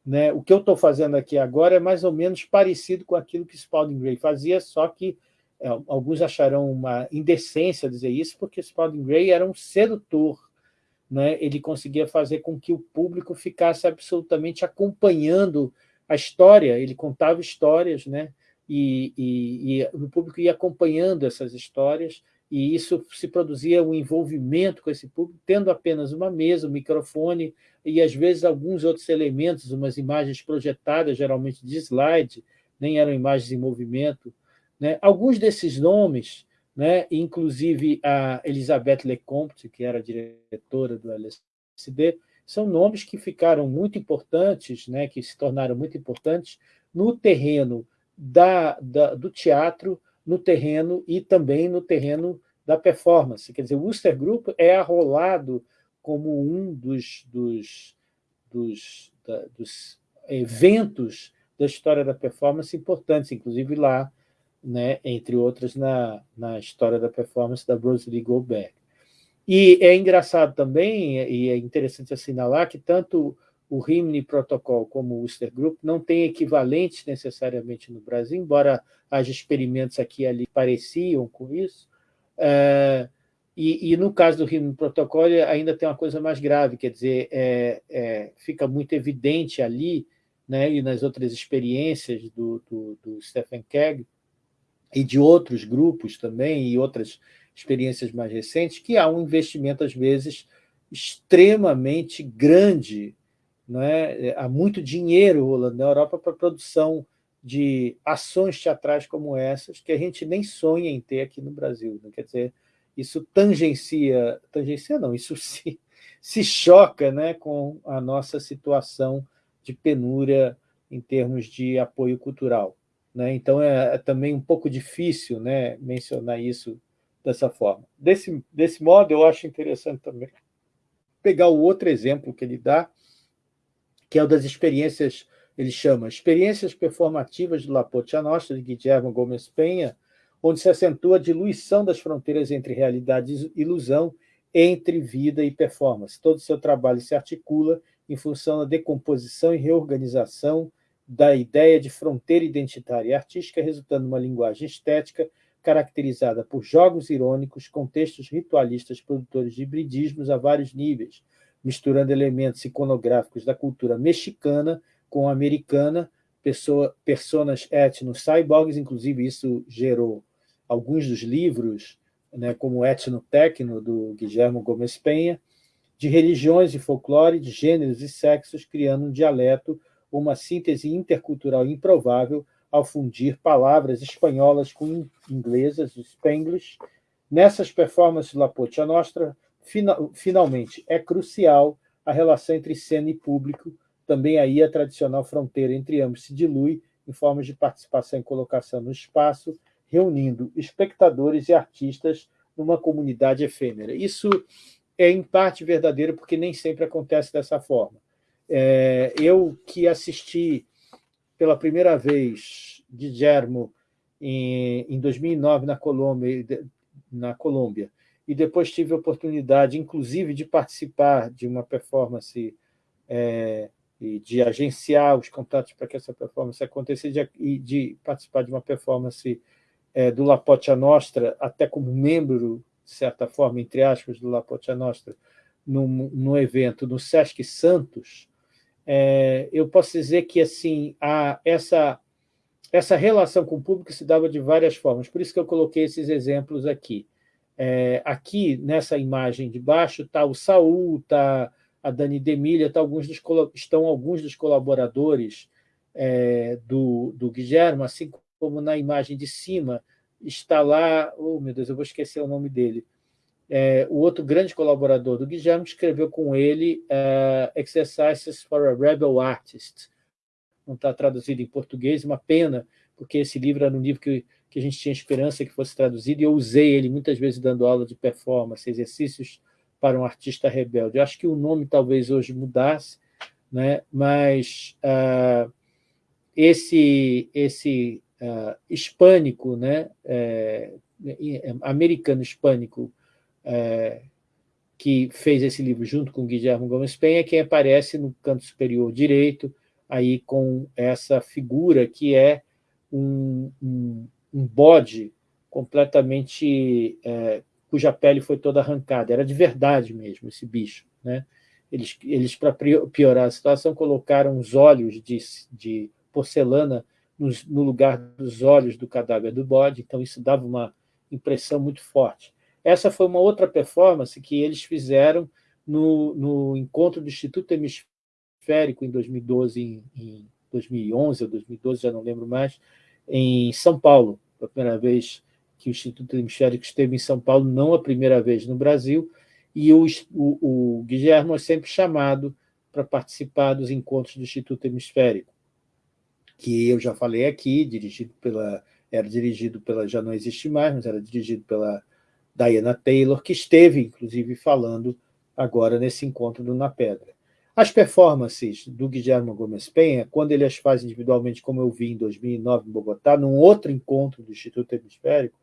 Né? O que eu estou fazendo aqui agora é mais ou menos parecido com aquilo que Spalding Gray fazia, só que é, alguns acharão uma indecência dizer isso, porque Spalding Gray era um sedutor, né? ele conseguia fazer com que o público ficasse absolutamente acompanhando a história, ele contava histórias, né? E, e, e o público ia acompanhando essas histórias, e isso se produzia um envolvimento com esse público, tendo apenas uma mesa, um microfone e, às vezes, alguns outros elementos, umas imagens projetadas, geralmente de slide, nem eram imagens em movimento. Né? Alguns desses nomes, né, inclusive a Elisabeth Lecomte, que era diretora do LSD, são nomes que ficaram muito importantes, né, que se tornaram muito importantes no terreno da, da, do teatro no terreno e também no terreno da performance. Quer dizer, o Wooster Group é arrolado como um dos, dos, dos, da, dos eventos da história da performance importantes, inclusive lá, né, entre outras, na, na história da performance da Rosalie Goldberg. E é engraçado também, e é interessante assinalar, que tanto o Rimini Protocol como o Worcester Group não têm equivalentes necessariamente no Brasil, embora haja experimentos aqui e ali pareciam com isso. É, e, e, no caso do Rimini Protocol ainda tem uma coisa mais grave, quer dizer, é, é, fica muito evidente ali, né, e nas outras experiências do, do, do Stephen Keg e de outros grupos também, e outras experiências mais recentes, que há um investimento, às vezes, extremamente grande é? há muito dinheiro rolando na Europa para produção de ações teatrais como essas, que a gente nem sonha em ter aqui no Brasil. Né? Quer dizer, isso tangencia, tangencia não, isso (laughs) se, se choca né, com a nossa situação de penúria em termos de apoio cultural. Né? Então, é, é também um pouco difícil né, mencionar isso dessa forma. Desse, desse modo, eu acho interessante também pegar o outro exemplo que ele dá, que é o das experiências, ele chama Experiências Performativas de La Pocha Nostra, de Guillermo Gomes Penha, onde se acentua a diluição das fronteiras entre realidade e ilusão, entre vida e performance. Todo o seu trabalho se articula em função da decomposição e reorganização da ideia de fronteira identitária e artística, resultando numa linguagem estética caracterizada por jogos irônicos, contextos ritualistas produtores de hibridismos a vários níveis, misturando elementos iconográficos da cultura mexicana com americana, pessoa, personas etno-cyborgs, inclusive isso gerou alguns dos livros, né, como Etno-Tecno, do Guillermo Gomes Penha, de religiões e folclore, de gêneros e sexos, criando um dialeto, uma síntese intercultural improvável ao fundir palavras espanholas com inglesas, Spanglish. Nessas performances La Pocha Nostra, finalmente, é crucial a relação entre cena e público, também aí a tradicional fronteira entre ambos se dilui em formas de participação e colocação no espaço, reunindo espectadores e artistas numa comunidade efêmera. Isso é, em parte, verdadeiro, porque nem sempre acontece dessa forma. É, eu que assisti pela primeira vez Guillermo em, em 2009 na Colômbia, na Colômbia e depois tive a oportunidade, inclusive, de participar de uma performance é, e de agenciar os contatos para que essa performance acontecesse e de participar de uma performance é, do La Pocha Nostra, até como membro, de certa forma, entre aspas, do La Pocha Nostra, num evento no Sesc Santos, é, eu posso dizer que assim a, essa, essa relação com o público se dava de várias formas, por isso que eu coloquei esses exemplos aqui. É, aqui, nessa imagem de baixo, está o Saul, está a Dani Demilha, tá alguns dos, estão alguns dos colaboradores é, do, do Guilherme, assim como na imagem de cima está lá, oh meu Deus, eu vou esquecer o nome dele, é, o outro grande colaborador do Guilherme escreveu com ele uh, Exercises for a Rebel Artist. Não está traduzido em português, uma pena, porque esse livro era um livro que que a gente tinha esperança que fosse traduzido, e eu usei ele muitas vezes dando aula de performance, exercícios para um artista rebelde. Eu acho que o nome talvez hoje mudasse, né? mas uh, esse, esse uh, hispânico, né? É, americano hispânico, é, que fez esse livro junto com Guilherme Gomes Penha, quem aparece no canto superior direito, aí com essa figura que é um, um, um bode completamente é, cuja pele foi toda arrancada. Era de verdade mesmo esse bicho. Né? Eles, eles para piorar a situação, colocaram os olhos de, de porcelana no, no, lugar dos olhos do cadáver do bode, então isso dava uma impressão muito forte. Essa foi uma outra performance que eles fizeram no, no encontro do Instituto Hemisférico em 2012, em, em 2011 ou 2012, já não lembro mais, em São Paulo, a primeira vez que o Instituto Hemisférico esteve em São Paulo, não a primeira vez no Brasil, e o, o, o Guilherme é sempre chamado para participar dos encontros do Instituto Hemisférico, que eu já falei aqui, dirigido pela, era dirigido pela, já não existe mais, mas era dirigido pela Diana Taylor, que esteve, inclusive, falando agora nesse encontro do Na Pedra. As performances do Guilherme Gomes Penha, quando ele as faz individualmente, como eu vi em 2009 em Bogotá, num outro encontro do Instituto Hemisférico,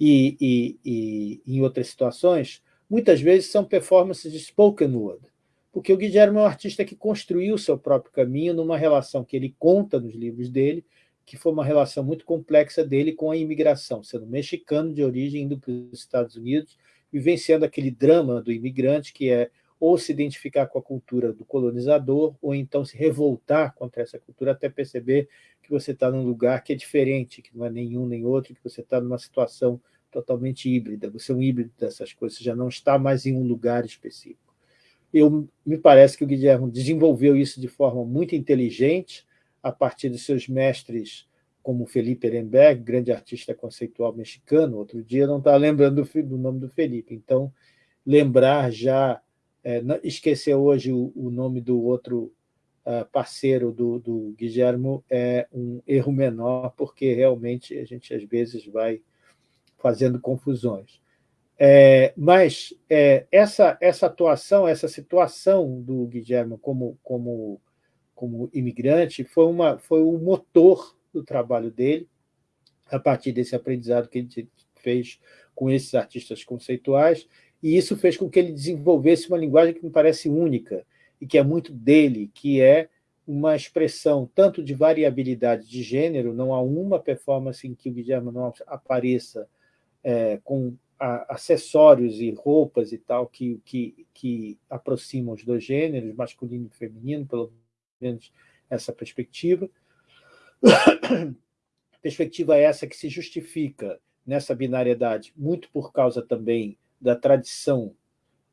e, e, e em outras situações, muitas vezes são performances de spoken word, porque o Guilherme é um artista que construiu o seu próprio caminho numa relação que ele conta nos livros dele, que foi uma relação muito complexa dele com a imigração, sendo mexicano de origem, indo para os Estados Unidos, vivenciando aquele drama do imigrante, que é ou se identificar com a cultura do colonizador, ou então se revoltar contra essa cultura, até perceber que você está num lugar que é diferente, que não é nenhum nem outro, que você está numa situação totalmente híbrida, você é um híbrido dessas coisas, você já não está mais em um lugar específico. Eu, me parece que o Guilherme desenvolveu isso de forma muito inteligente, a partir dos seus mestres, como Felipe Ehrenberg, grande artista conceitual mexicano, outro dia não estava lembrando do, do, nome do Felipe, então lembrar já, é, esquecer hoje o, o, nome do outro uh, parceiro do, do Guilherme é um erro menor, porque realmente a gente às vezes vai fazendo confusões. É, mas é, essa, essa atuação, essa situação do Guilherme como, como, como imigrante foi, uma, foi o motor do trabalho dele, a partir desse aprendizado que ele fez com esses artistas conceituais, e isso fez com que ele desenvolvesse uma linguagem que me parece única e que é muito dele, que é uma expressão tanto de variabilidade de gênero, não há uma performance em que o Guilherme não apareça é, com a, acessórios e roupas e tal que, que, que aproximam os dois gêneros, masculino e feminino, pelo menos essa perspectiva. (coughs) perspectiva essa que se justifica nessa binariedade, muito por causa também da tradição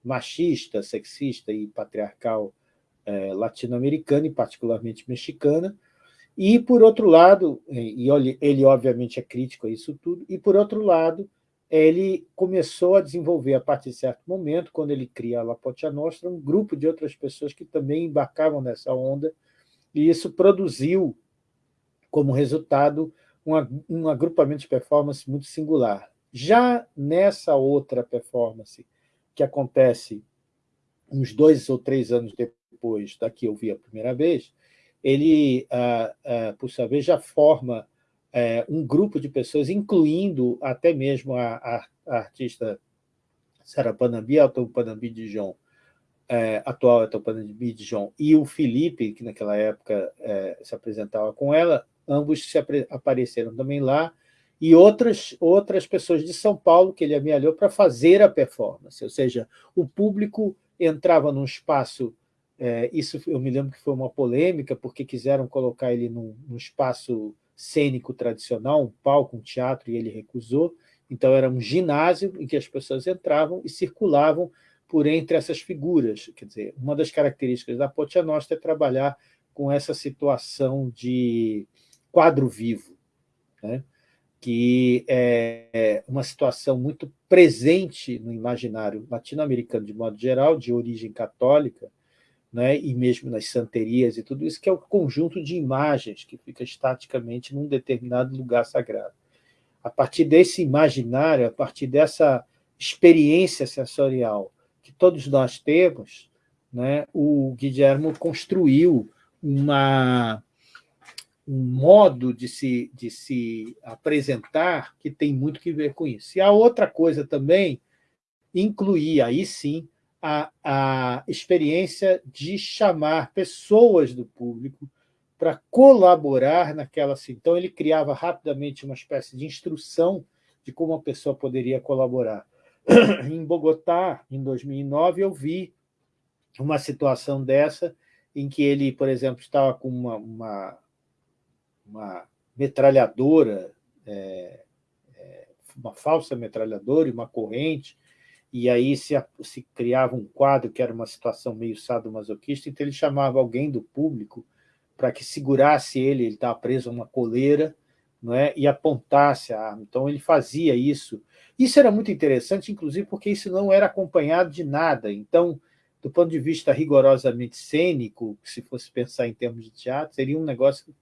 machista, sexista e patriarcal é, latino-americana, e particularmente mexicana, e, por outro lado, e ele obviamente é crítico a isso tudo, e, por outro lado, ele começou a desenvolver, a partir de certo momento, quando ele cria a La Potia Nostra, um grupo de outras pessoas que também embarcavam nessa onda, e isso produziu, como resultado, um, um agrupamento de performance muito singular. Já nessa outra performance, que acontece uns dois ou três anos depois da que eu vi a primeira vez, ele, ah, ah, por sua vez, já forma é, um grupo de pessoas, incluindo até mesmo a, artista Sarah Panambi, Elton Panambi Dijon, é, atual Elton Panambi Dijon, e o Felipe, que naquela época é, se apresentava com ela, ambos se apareceram também lá, e outras, outras pessoas de São Paulo que ele amealhou para fazer a performance, ou seja, o público entrava num espaço, é, isso eu me lembro que foi uma polêmica, porque quiseram colocar ele num, num espaço cênico tradicional, um palco, um teatro, e ele recusou. Então, era um ginásio em que as pessoas entravam e circulavam por entre essas figuras. Quer dizer, uma das características da Potia Nostra é trabalhar com essa situação de quadro vivo, né? Que é uma situação muito presente no imaginário latino-americano, de modo geral, de origem católica, né, e mesmo nas santerias e tudo isso, que é o conjunto de imagens que fica estaticamente num determinado lugar sagrado. A partir desse imaginário, a partir dessa experiência sensorial que todos nós temos, né, o Guilherme construiu uma, um modo de se, de se apresentar que tem muito que ver com isso. E a outra coisa também incluía, aí sim, a, a experiência de chamar pessoas do público para colaborar naquela... Então, ele criava rapidamente uma espécie de instrução de como a pessoa poderia colaborar. (clears throat) Em Bogotá, em 2009, eu vi uma situação dessa, em que ele, por exemplo, estava com uma, uma, uma metralhadora, é, é, uma falsa metralhadora e uma corrente, e aí se, se, criava um quadro que era uma situação meio sadomasoquista, então ele chamava alguém do público para que segurasse ele, ele estava preso a uma coleira, não é? e apontasse a arma. Então ele fazia isso. Isso era muito interessante, inclusive porque isso não era acompanhado de nada. Então, do ponto de vista rigorosamente cênico, se fosse pensar em termos de teatro, seria um negócio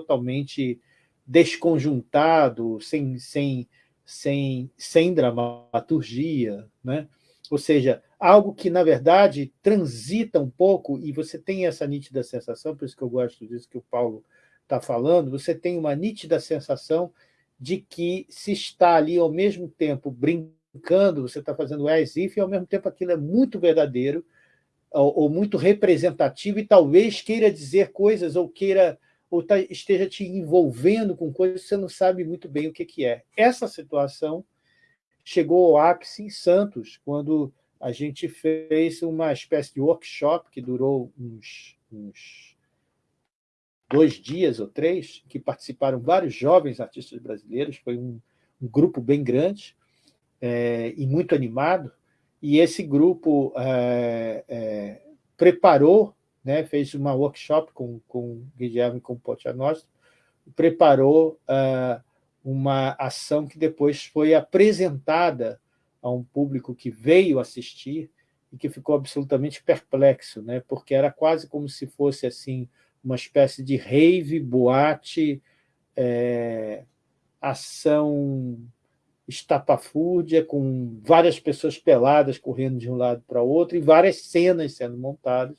totalmente desconjuntado, sem, sem sem, sem dramaturgia, né? ou seja, algo que, na verdade, transita um pouco, e você tem essa nítida sensação, por isso que eu gosto disso que o Paulo está falando, você tem uma nítida sensação de que se está ali ao mesmo tempo brincando, você está fazendo as if, e ao mesmo tempo aquilo é muito verdadeiro, ou, ou muito representativo, e talvez queira dizer coisas, ou queira ou tá, esteja te envolvendo com coisas que você não sabe muito bem o que, que é. Essa situação chegou ao ápice em Santos, quando a gente fez uma espécie de workshop que durou uns, uns dois dias ou três, que participaram vários jovens artistas brasileiros, foi um, um grupo bem grande é, e muito animado, e esse grupo é, é, preparou né, fez uma workshop com, com Guilherme com Potianostra, preparou uh, uma ação que depois foi apresentada a um público que veio assistir e que ficou absolutamente perplexo, né, porque era quase como se fosse assim uma espécie de rave, boate, é, ação estapafúrdia, com várias pessoas peladas correndo de um lado para o outro e várias cenas sendo montadas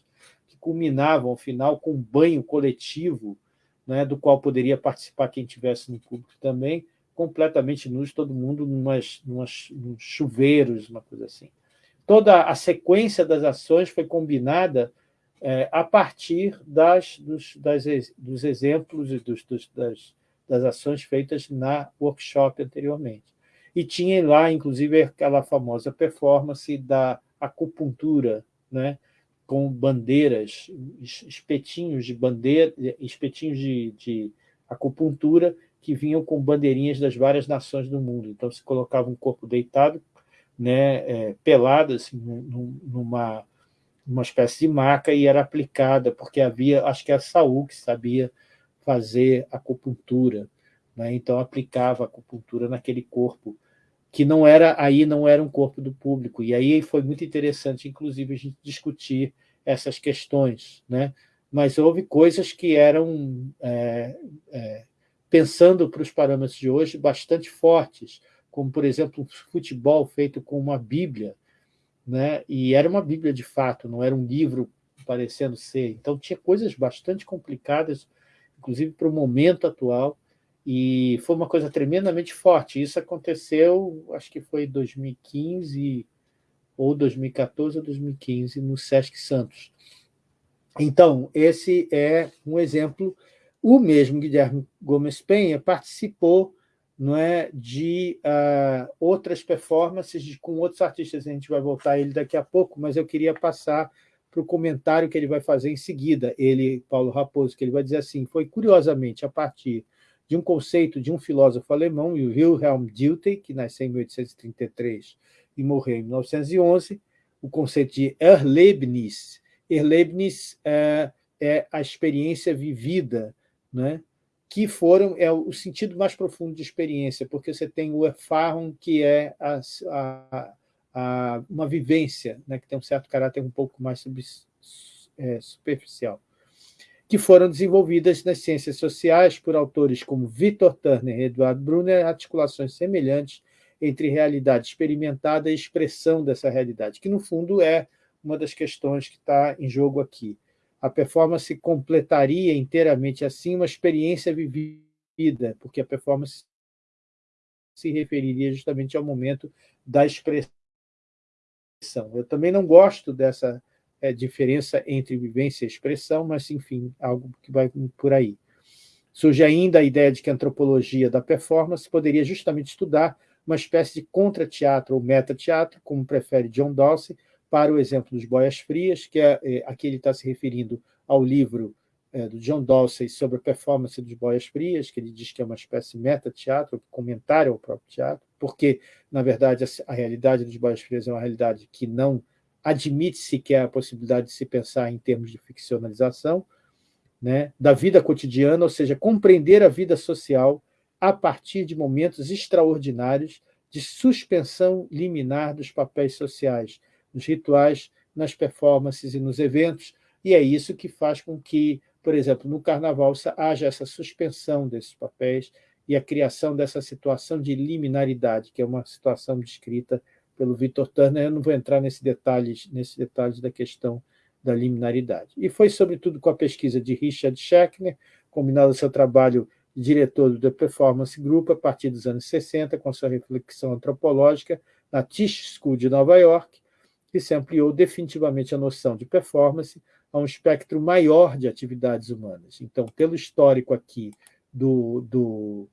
culminavam, ao final, com um banho coletivo, né, do qual poderia participar quem tivesse no público também, completamente nus, todo mundo numas, numas, chuveiros, uma coisa assim. Toda a sequência das ações foi combinada é, a partir das, dos, das, dos exemplos e dos, dos, das, das ações feitas na workshop anteriormente. E tinha lá, inclusive, aquela famosa performance da acupuntura, né? Com bandeiras, espetinhos de bandeira, espetinhos de, de acupuntura que vinham com bandeirinhas das várias nações do mundo. Então, se colocava um corpo deitado, né, é, pelado, assim, numa, numa espécie de maca, e era aplicada, porque havia, acho que a Saúl que sabia fazer acupuntura, né, então aplicava acupuntura naquele corpo que não era aí não era um corpo do público. E aí foi muito interessante, inclusive, a gente discutir essas questões. Né? Mas houve coisas que eram, é, é, pensando para os parâmetros de hoje, bastante fortes, como, por exemplo, um futebol feito com uma Bíblia, né? e era uma Bíblia de fato, não era um livro parecendo ser. Então, tinha coisas bastante complicadas, inclusive para o momento atual, e foi uma coisa tremendamente forte. Isso aconteceu, acho que foi 2015 ou 2014 ou 2015, no Sesc Santos. Então, esse é um exemplo. O mesmo Guilherme Gomes Penha participou não é, de uh, outras performances de, com outros artistas. A gente vai voltar a ele daqui a pouco, mas eu queria passar para o comentário que ele vai fazer em seguida, ele, Paulo Raposo, que ele vai dizer assim, foi curiosamente a partir de um conceito de um filósofo alemão, Wilhelm Dilthey, que nasceu em 1833 e morreu em 1911, o conceito de Erlebnis. Erlebnis é, é a experiência vivida, né? que foram é o sentido mais profundo de experiência, porque você tem o Erfahrung, que é a, a, a, uma vivência, né? que tem um certo caráter um pouco mais sub, é, superficial que foram desenvolvidas nas ciências sociais por autores como Victor Turner e Edward Brunner, articulações semelhantes entre realidade experimentada e expressão dessa realidade, que, no fundo, é uma das questões que está em jogo aqui. A performance completaria inteiramente assim uma experiência vivida, porque a performance se referiria justamente ao momento da expressão. Eu também não gosto dessa é, diferença entre vivência e expressão, mas, enfim, algo que vai por aí. Surge ainda a ideia de que a antropologia da performance poderia justamente estudar uma espécie de contra-teatro ou meta-teatro, como prefere John Dawson, para o exemplo dos Boias Frias, que é, é aqui ele está se referindo ao livro é, do John Dawson sobre a performance dos Boias Frias, que ele diz que é uma espécie de meta-teatro, comentário ao próprio teatro, porque, na verdade, a, a realidade dos Boias Frias é uma realidade que não admite-se que é a possibilidade de se pensar em termos de ficcionalização, né, da vida cotidiana, ou seja, compreender a vida social a partir de momentos extraordinários de suspensão liminar dos papéis sociais, nos rituais, nas performances e nos eventos, e é isso que faz com que, por exemplo, no Carnaval haja essa suspensão desses papéis e a criação dessa situação de liminaridade, que é uma situação descrita pelo Victor Turner. Eu não vou entrar nesse detalhes, nesse detalhes da questão da liminaridade. E foi, sobretudo, com a pesquisa de Richard Schechner, combinado seu trabalho de diretor do The Performance Group a partir dos anos 60, com sua reflexão antropológica na Tisch School de Nova York, que se ampliou definitivamente a noção de performance a um espectro maior de atividades humanas. Então, pelo histórico aqui do, do,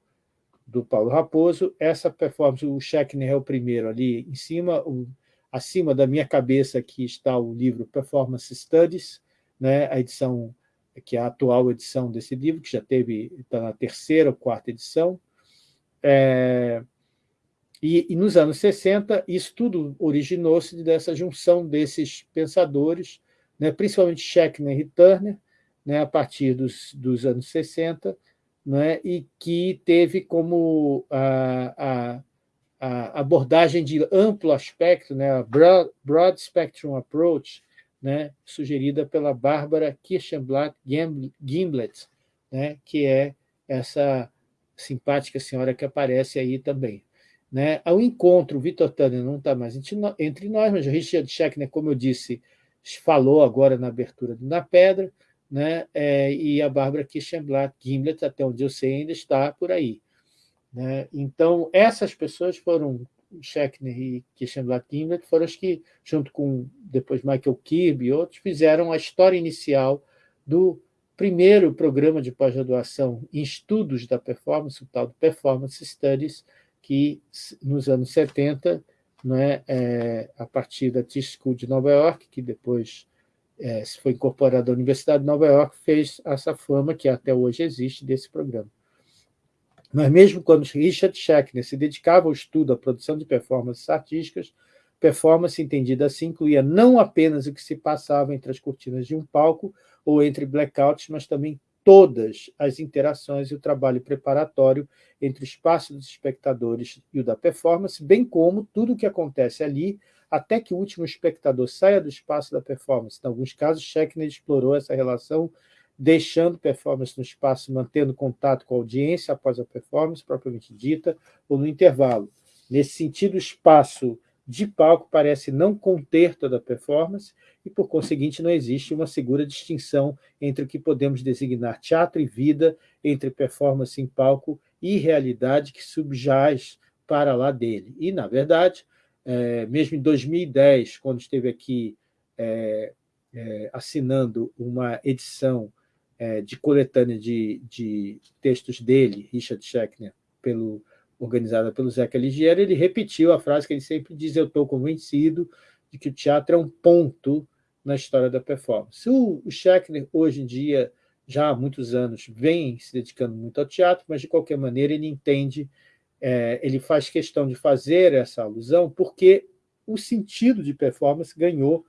do Paulo Raposo, essa performance, o Schechner é o primeiro ali em cima, o, acima da minha cabeça aqui está o livro Performance Studies, né, a edição que é a atual edição desse livro, que já teve, está na terceira ou quarta edição. É, e, e, nos anos 60, isso tudo originou-se dessa junção desses pensadores, né, principalmente Schechner e Turner, né, a partir dos, dos anos 60, né, e que teve como a, a, a abordagem de amplo aspecto, né, a broad, broad spectrum approach, né, sugerida pela Bárbara Kirchenblatt Gimblet, né, que é essa simpática senhora que aparece aí também. Né? Ao encontro, o Vitor Tanner não está mais entre nós, mas o Richard Schechner, como eu disse, falou agora na abertura do Na Pedra, né? É, e a Bárbara Kirchenblatt Gimblet, até onde eu sei, ainda está por aí. Né? Então, essas pessoas foram Schechner e Kirchenblatt Gimlet foram os que, junto com depois Michael Kirby e outros, fizeram a história inicial do primeiro programa de pós-graduação em estudos da performance, o tal do Performance Studies, que nos anos 70, né, é, a partir da Tisch School de Nova York, que depois é, foi incorporada à Universidade de Nova York, fez essa fama que até hoje existe desse programa. Mas mesmo quando Richard Schechner se dedicava ao estudo, à produção de performances artísticas, performance entendida assim incluía não apenas o que se passava entre as cortinas de um palco ou entre blackouts, mas também todas as interações e o trabalho preparatório entre o espaço dos espectadores e o da performance, bem como tudo o que acontece ali até que o último espectador saia do espaço da performance. Em alguns casos, Schechner explorou essa relação deixando performance no espaço, mantendo contato com a audiência após a performance propriamente dita, ou no intervalo. Nesse sentido, o espaço de palco parece não conter toda a performance e, por conseguinte, não existe uma segura distinção entre o que podemos designar teatro e vida, entre performance em palco e realidade que subjaz para lá dele. E, na verdade, é, mesmo em 2010, quando esteve aqui é, é, assinando uma edição é, de coletânea de, de, textos dele, Richard Schechner, pelo, organizada pelo Zeca Ligieri, ele repetiu a frase que ele sempre diz, eu estou convencido de que o teatro é um ponto na história da performance. O, o Schechner, hoje em dia, já há muitos anos, vem se dedicando muito ao teatro, mas, de qualquer maneira, ele entende, é, ele faz questão de fazer essa alusão, porque o sentido de performance ganhou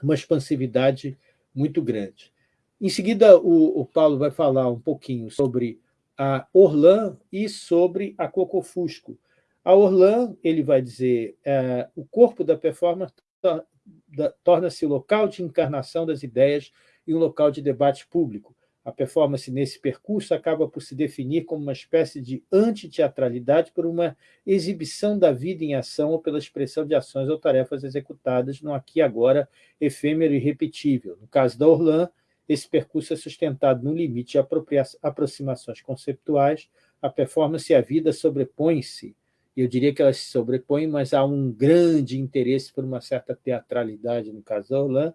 uma expansividade muito grande. Em seguida, o, o Paulo vai falar um pouquinho sobre a Orlan e sobre a Cocofusco. A Orlan, ele vai dizer, é, o corpo da performance torna-se local de encarnação das ideias e um local de debate público. A performance nesse percurso acaba por se definir como uma espécie de antiteatralidade por uma exibição da vida em ação ou pela expressão de ações ou tarefas executadas no aqui e agora efêmero e repetível. No caso da Orlan, esse percurso é sustentado no limite de aproximações conceptuais, a performance e a vida sobrepõem-se, eu diria que elas se sobrepõem, mas há um grande interesse por uma certa teatralidade, no caso da Orlan,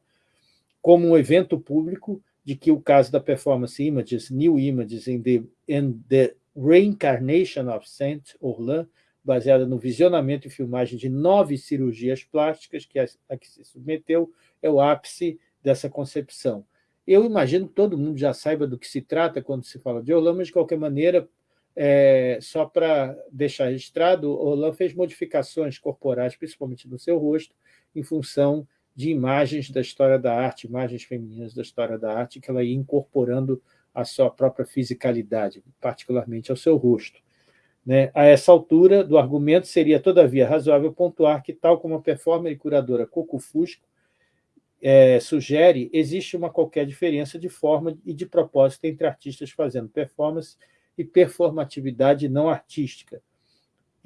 como um evento público, de que o caso da performance Images, New Images in the, in the Reincarnation of Saint Orlan, baseada no visionamento e filmagem de nove cirurgias plásticas que a, a que se submeteu, é o ápice dessa concepção. Eu imagino que todo mundo já saiba do que se trata quando se fala de Orlan, mas, de qualquer maneira, é, só para deixar registrado, Orlan fez modificações corporais, principalmente no seu rosto, em função de imagens da história da arte, imagens femininas da história da arte, que ela ia incorporando a sua própria fisicalidade, particularmente ao seu rosto. Né? A essa altura do argumento, seria, todavia, razoável pontuar que, tal como a performer e curadora Coco Fusco é, sugere, existe uma qualquer diferença de forma e de propósito entre artistas fazendo performance e performatividade não artística.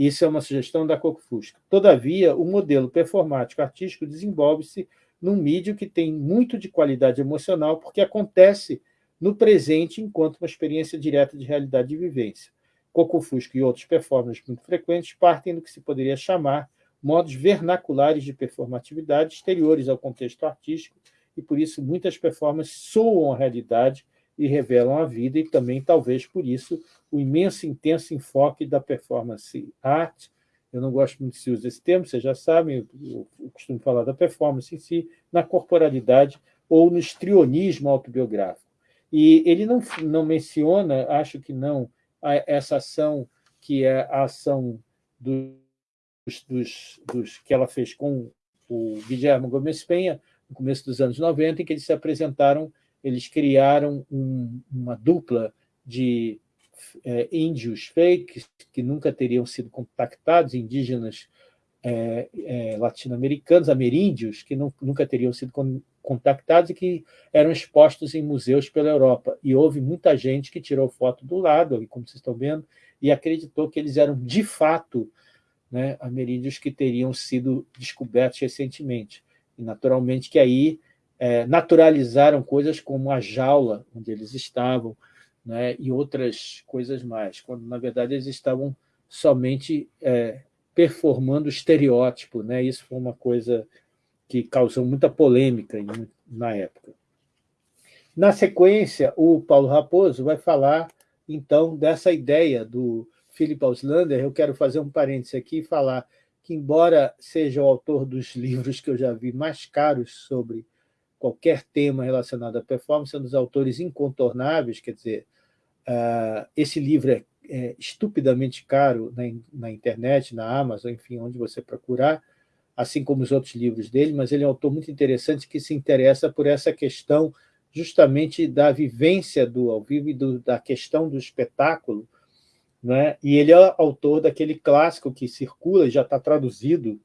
Isso é uma sugestão da Coco Fusca. Todavia, o modelo performático artístico desenvolve-se num mídio que tem muito de qualidade emocional, porque acontece no presente enquanto uma experiência direta de realidade de vivência. Coco Fusca e outros performers muito frequentes partem do que se poderia chamar modos vernaculares de performatividade exteriores ao contexto artístico, e por isso muitas performances soam a realidade e revelam a vida, e também, talvez por isso, o imenso intenso enfoque da performance art. Eu não gosto muito de se usar esse termo, vocês já sabem, eu, costumo falar da performance em si, na corporalidade ou no estrionismo autobiográfico. E ele não, não menciona, acho que não, essa ação que é a ação dos, dos, dos, que ela fez com o Guilherme Gomes Penha, no começo dos anos 90, em que eles se apresentaram, eles criaram um, uma dupla de é, índios fakes que nunca teriam sido contactados, indígenas é, é, latino-americanos, ameríndios, que não, nunca teriam sido contactados e que eram expostos em museus pela Europa. E houve muita gente que tirou foto do lado, como vocês estão vendo, e acreditou que eles eram, de fato, né, ameríndios que teriam sido descobertos recentemente. E, naturalmente, que aí é, naturalizaram coisas como a jaula onde eles estavam né, e outras coisas mais, quando, na verdade, eles estavam somente é, performando estereótipo. Né? Isso foi uma coisa que causou muita polêmica na época. Na sequência, o Paulo Raposo vai falar, então, dessa ideia do Philip Auslander. Eu quero fazer um parêntese aqui e falar que, embora seja o autor dos (laughs) livros que eu já vi mais caros sobre qualquer tema relacionado à performance, é um dos autores incontornáveis, quer dizer, uh, esse livro é, é estupidamente caro na, na, internet, na Amazon, enfim, onde você procurar, assim como os outros livros dele, mas ele é um autor muito interessante que se interessa por essa questão justamente da vivência do ao vivo e do, da questão do espetáculo, né? e ele é autor daquele clássico que circula e já está traduzido,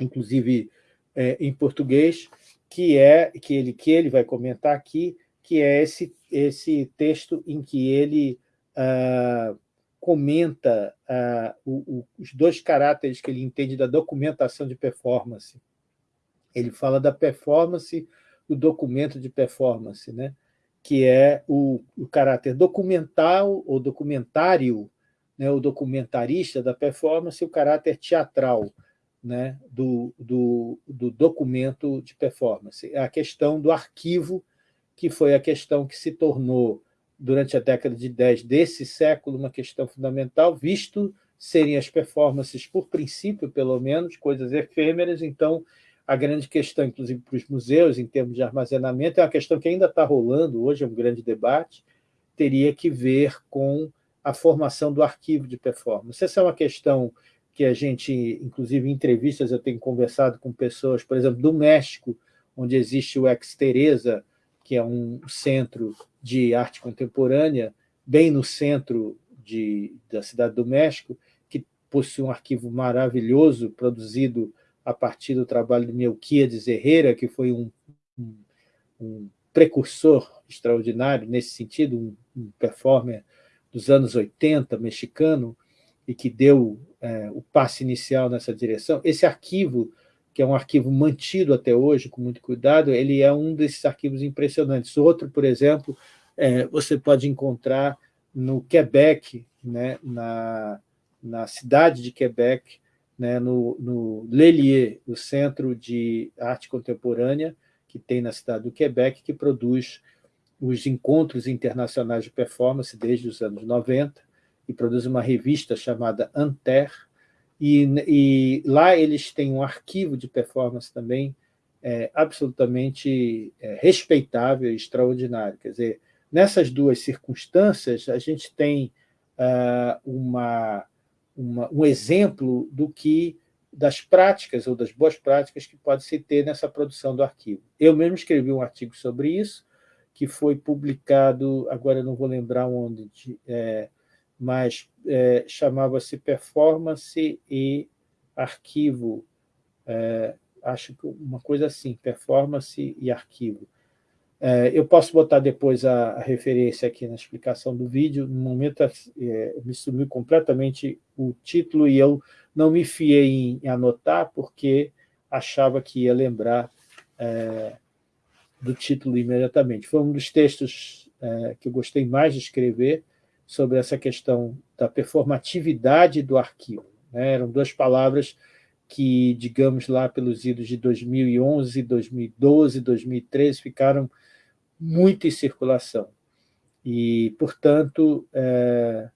inclusive é, em português, que é que ele, que ele vai comentar aqui, que é esse, esse texto em que ele ah, comenta ah, o, o, os dois caráteres que ele entende da documentação de performance. Ele fala da performance, do documento de performance, né? que é o, o caráter documental ou documentário, né? o documentarista da performance, e o caráter teatral, né, do, do, do, documento de performance. É a questão do arquivo, que foi a questão que se tornou, durante a década de 10 desse século, uma questão fundamental, visto serem as performances, por princípio, pelo menos, coisas efêmeras, então a grande questão, inclusive para os museus, em termos de armazenamento, é uma questão que ainda está rolando, hoje é um grande debate, teria que ver com a formação do arquivo de performance. Essa é uma questão que a gente, inclusive em entrevistas, eu tenho conversado com pessoas, por exemplo, do México, onde existe o Ex Teresa, que é um centro de arte contemporânea, bem no centro de, da cidade do México, que possui um arquivo maravilhoso, produzido a partir do trabalho de Melquiades Herrera, que foi um, um, um precursor extraordinário nesse sentido, um, um performer dos anos 80, mexicano, e que deu é, o passe inicial nessa direção, esse arquivo, que é um arquivo mantido até hoje, com muito cuidado, ele é um desses arquivos impressionantes. Outro, por exemplo, é, você pode encontrar no Quebec, né, na, na cidade de Quebec, né, no, no Lelier, o Centro de Arte Contemporânea, que tem na cidade do Quebec, que produz os encontros internacionais de performance desde os anos 90, e produz uma revista chamada Anter, e, e lá eles têm um arquivo de performance também é, absolutamente é, respeitável e extraordinário. Quer dizer, nessas duas circunstâncias, a gente tem uh, uma, uma, um exemplo do que das práticas ou das boas práticas que pode se ter nessa produção do arquivo. Eu mesmo escrevi um artigo sobre isso, que foi publicado, agora não vou lembrar onde, é, mas é, chamava-se Performance e Arquivo, é, acho que uma coisa assim, Performance e Arquivo. É, eu posso botar depois a, a, referência aqui na explicação do vídeo. No momento, é, me sumiu completamente o título e eu não me fiei em, em anotar porque achava que ia lembrar é, do título imediatamente. Foi um dos textos é, que eu gostei mais de escrever sobre essa questão da performatividade do arquivo. Né? Eram duas palavras que, digamos lá, pelos idos de 2011, 2012, 2013, ficaram muito em circulação. E, portanto, é,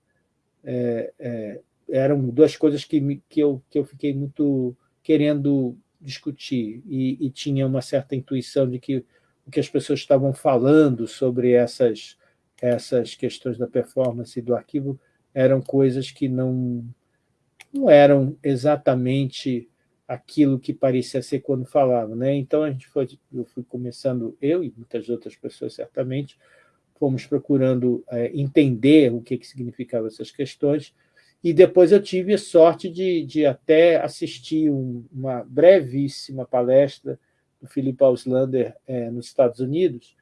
é, é, eram duas coisas que, que, eu, que eu fiquei muito querendo discutir, e, e tinha uma certa intuição de que o que as pessoas estavam falando sobre essas, essas questões da performance e do arquivo eram coisas que não, não eram exatamente aquilo que parecia ser quando falava. Né? Então, a gente foi, eu fui começando, eu e muitas outras pessoas, certamente, fomos procurando é, entender o que, que significavam essas questões, e depois eu tive a sorte de, de até assistir um, uma brevíssima palestra do Philip Auslander é, nos Estados Unidos,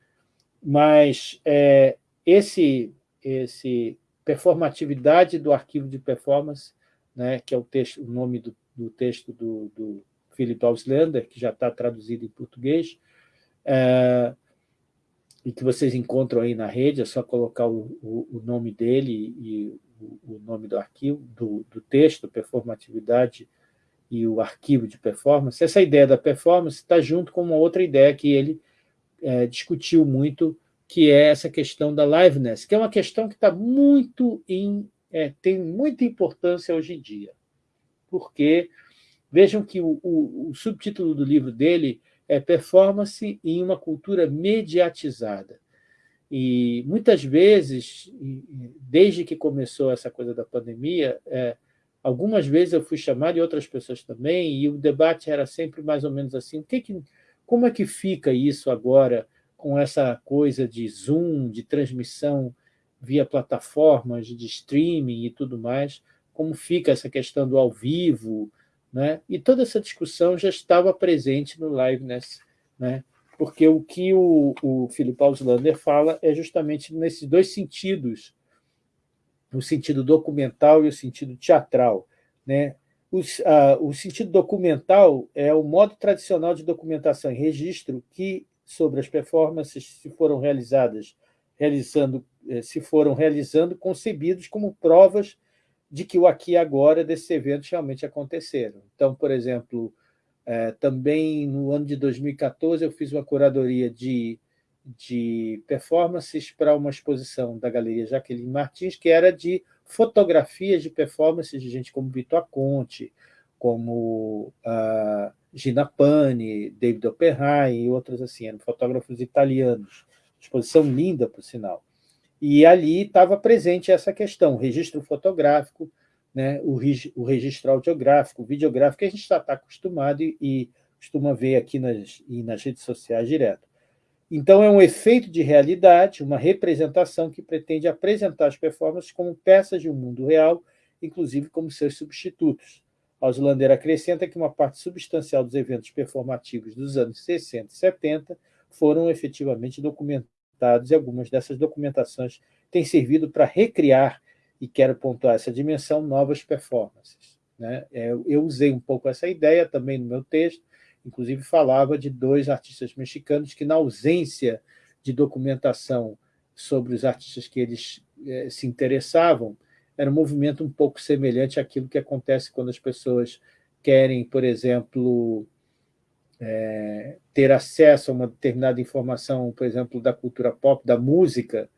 mas é, esse, esse performatividade do arquivo de performance, né, que é o, texto, o nome do, do texto do, do Philip Auslander, que já está traduzido em português, é, e que vocês encontram aí na rede, é só colocar o, o, o nome dele e o, o, nome do arquivo, do, do texto, performatividade e o arquivo de performance, essa ideia da performance está junto com uma outra ideia que ele é, discutiu muito, que é essa questão da liveness, que é uma questão que está muito em, é, tem muita importância hoje em dia, porque vejam que o, o, o subtítulo do livro dele é Performance em uma cultura mediatizada. E muitas vezes, desde que começou essa coisa da pandemia, é, Algumas vezes eu fui chamado, e outras pessoas também, e o debate era sempre mais ou menos assim, que que, como é que fica isso agora com essa coisa de Zoom, de transmissão via plataformas de streaming e tudo mais, como fica essa questão do ao vivo, né? e toda essa discussão já estava presente no Liveness, né? porque o que o, o Philip Auslander fala é justamente nesses dois sentidos no sentido documental e o sentido teatral. Né? O, a, o sentido documental é o modo tradicional de documentação e registro que, sobre as performances, se foram realizadas, realizando, eh, se foram realizando, concebidos como provas de que o aqui e agora desses eventos realmente aconteceram. Então, por exemplo, é, também no ano de 2014 eu fiz uma curadoria de de performances para uma exposição da Galeria Jaqueline Martins, que era de fotografias de performances de gente como Vitor Conte, como uh, Gina Pani, David Oppenheim e outros assim, eram fotógrafos italianos. Exposição linda, por sinal. E ali estava presente essa questão, o registro fotográfico, né, o, o registro audiográfico, o videográfico, que a gente está acostumado e, e costuma ver aqui nas, nas redes sociais direto. Então, é um efeito de realidade, uma representação que pretende apresentar as performances como peças de um mundo real, inclusive como seus substitutos. Auslander acrescenta que uma parte substancial dos eventos performativos dos anos 60 e 70 foram efetivamente documentados, e algumas dessas documentações têm servido para recriar, e quero pontuar essa dimensão, novas performances. Né? É, eu usei um pouco essa ideia também no meu texto, inclusive falava de dois artistas mexicanos que, na ausência de documentação sobre os artistas que eles eh, se interessavam, era um movimento um pouco semelhante àquilo que acontece quando as pessoas querem, por exemplo, é, ter acesso a uma determinada informação, por exemplo, da cultura pop, da música,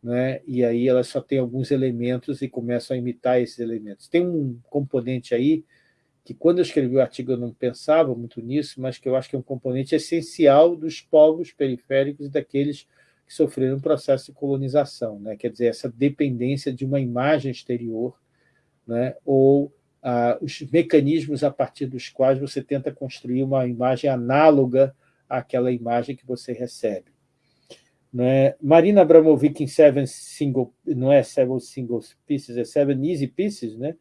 né? e aí elas só têm alguns elementos e começam a imitar esses elementos. Tem um componente aí que quando eu escrevi o artigo eu não pensava muito nisso, mas que eu acho que é um componente essencial dos povos periféricos e daqueles que sofreram um processo de colonização, né? quer dizer, essa dependência de uma imagem exterior, né? ou ah, os mecanismos a partir dos quais você tenta construir uma imagem análoga àquela imagem que você recebe. Né? Marina Abramovic em Seven Single, não é Seven Single Pieces, é Seven Easy Pieces, né?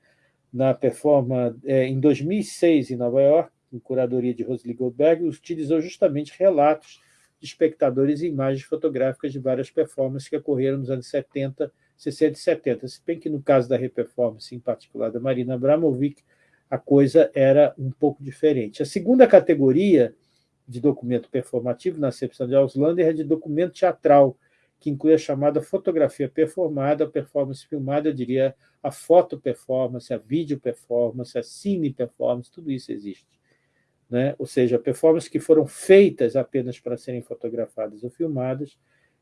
na performance é, em 2006 em Nova York, em curadoria de Rosalie Goldberg, utilizou justamente relatos de espectadores e imagens fotográficas de várias performances que ocorreram nos anos 70, 60 e 70. Se bem que no caso da reperformance, em particular da Marina Abramovic, a coisa era um pouco diferente. A segunda categoria de documento performativo, na acepção de Auslander, é de documento teatral, que inclui a chamada fotografia performada, a performance filmada, eu diria a foto performance, a vídeo performance, a cine performance, tudo isso existe. Né? Ou seja, performances que foram feitas apenas para serem fotografadas ou filmadas,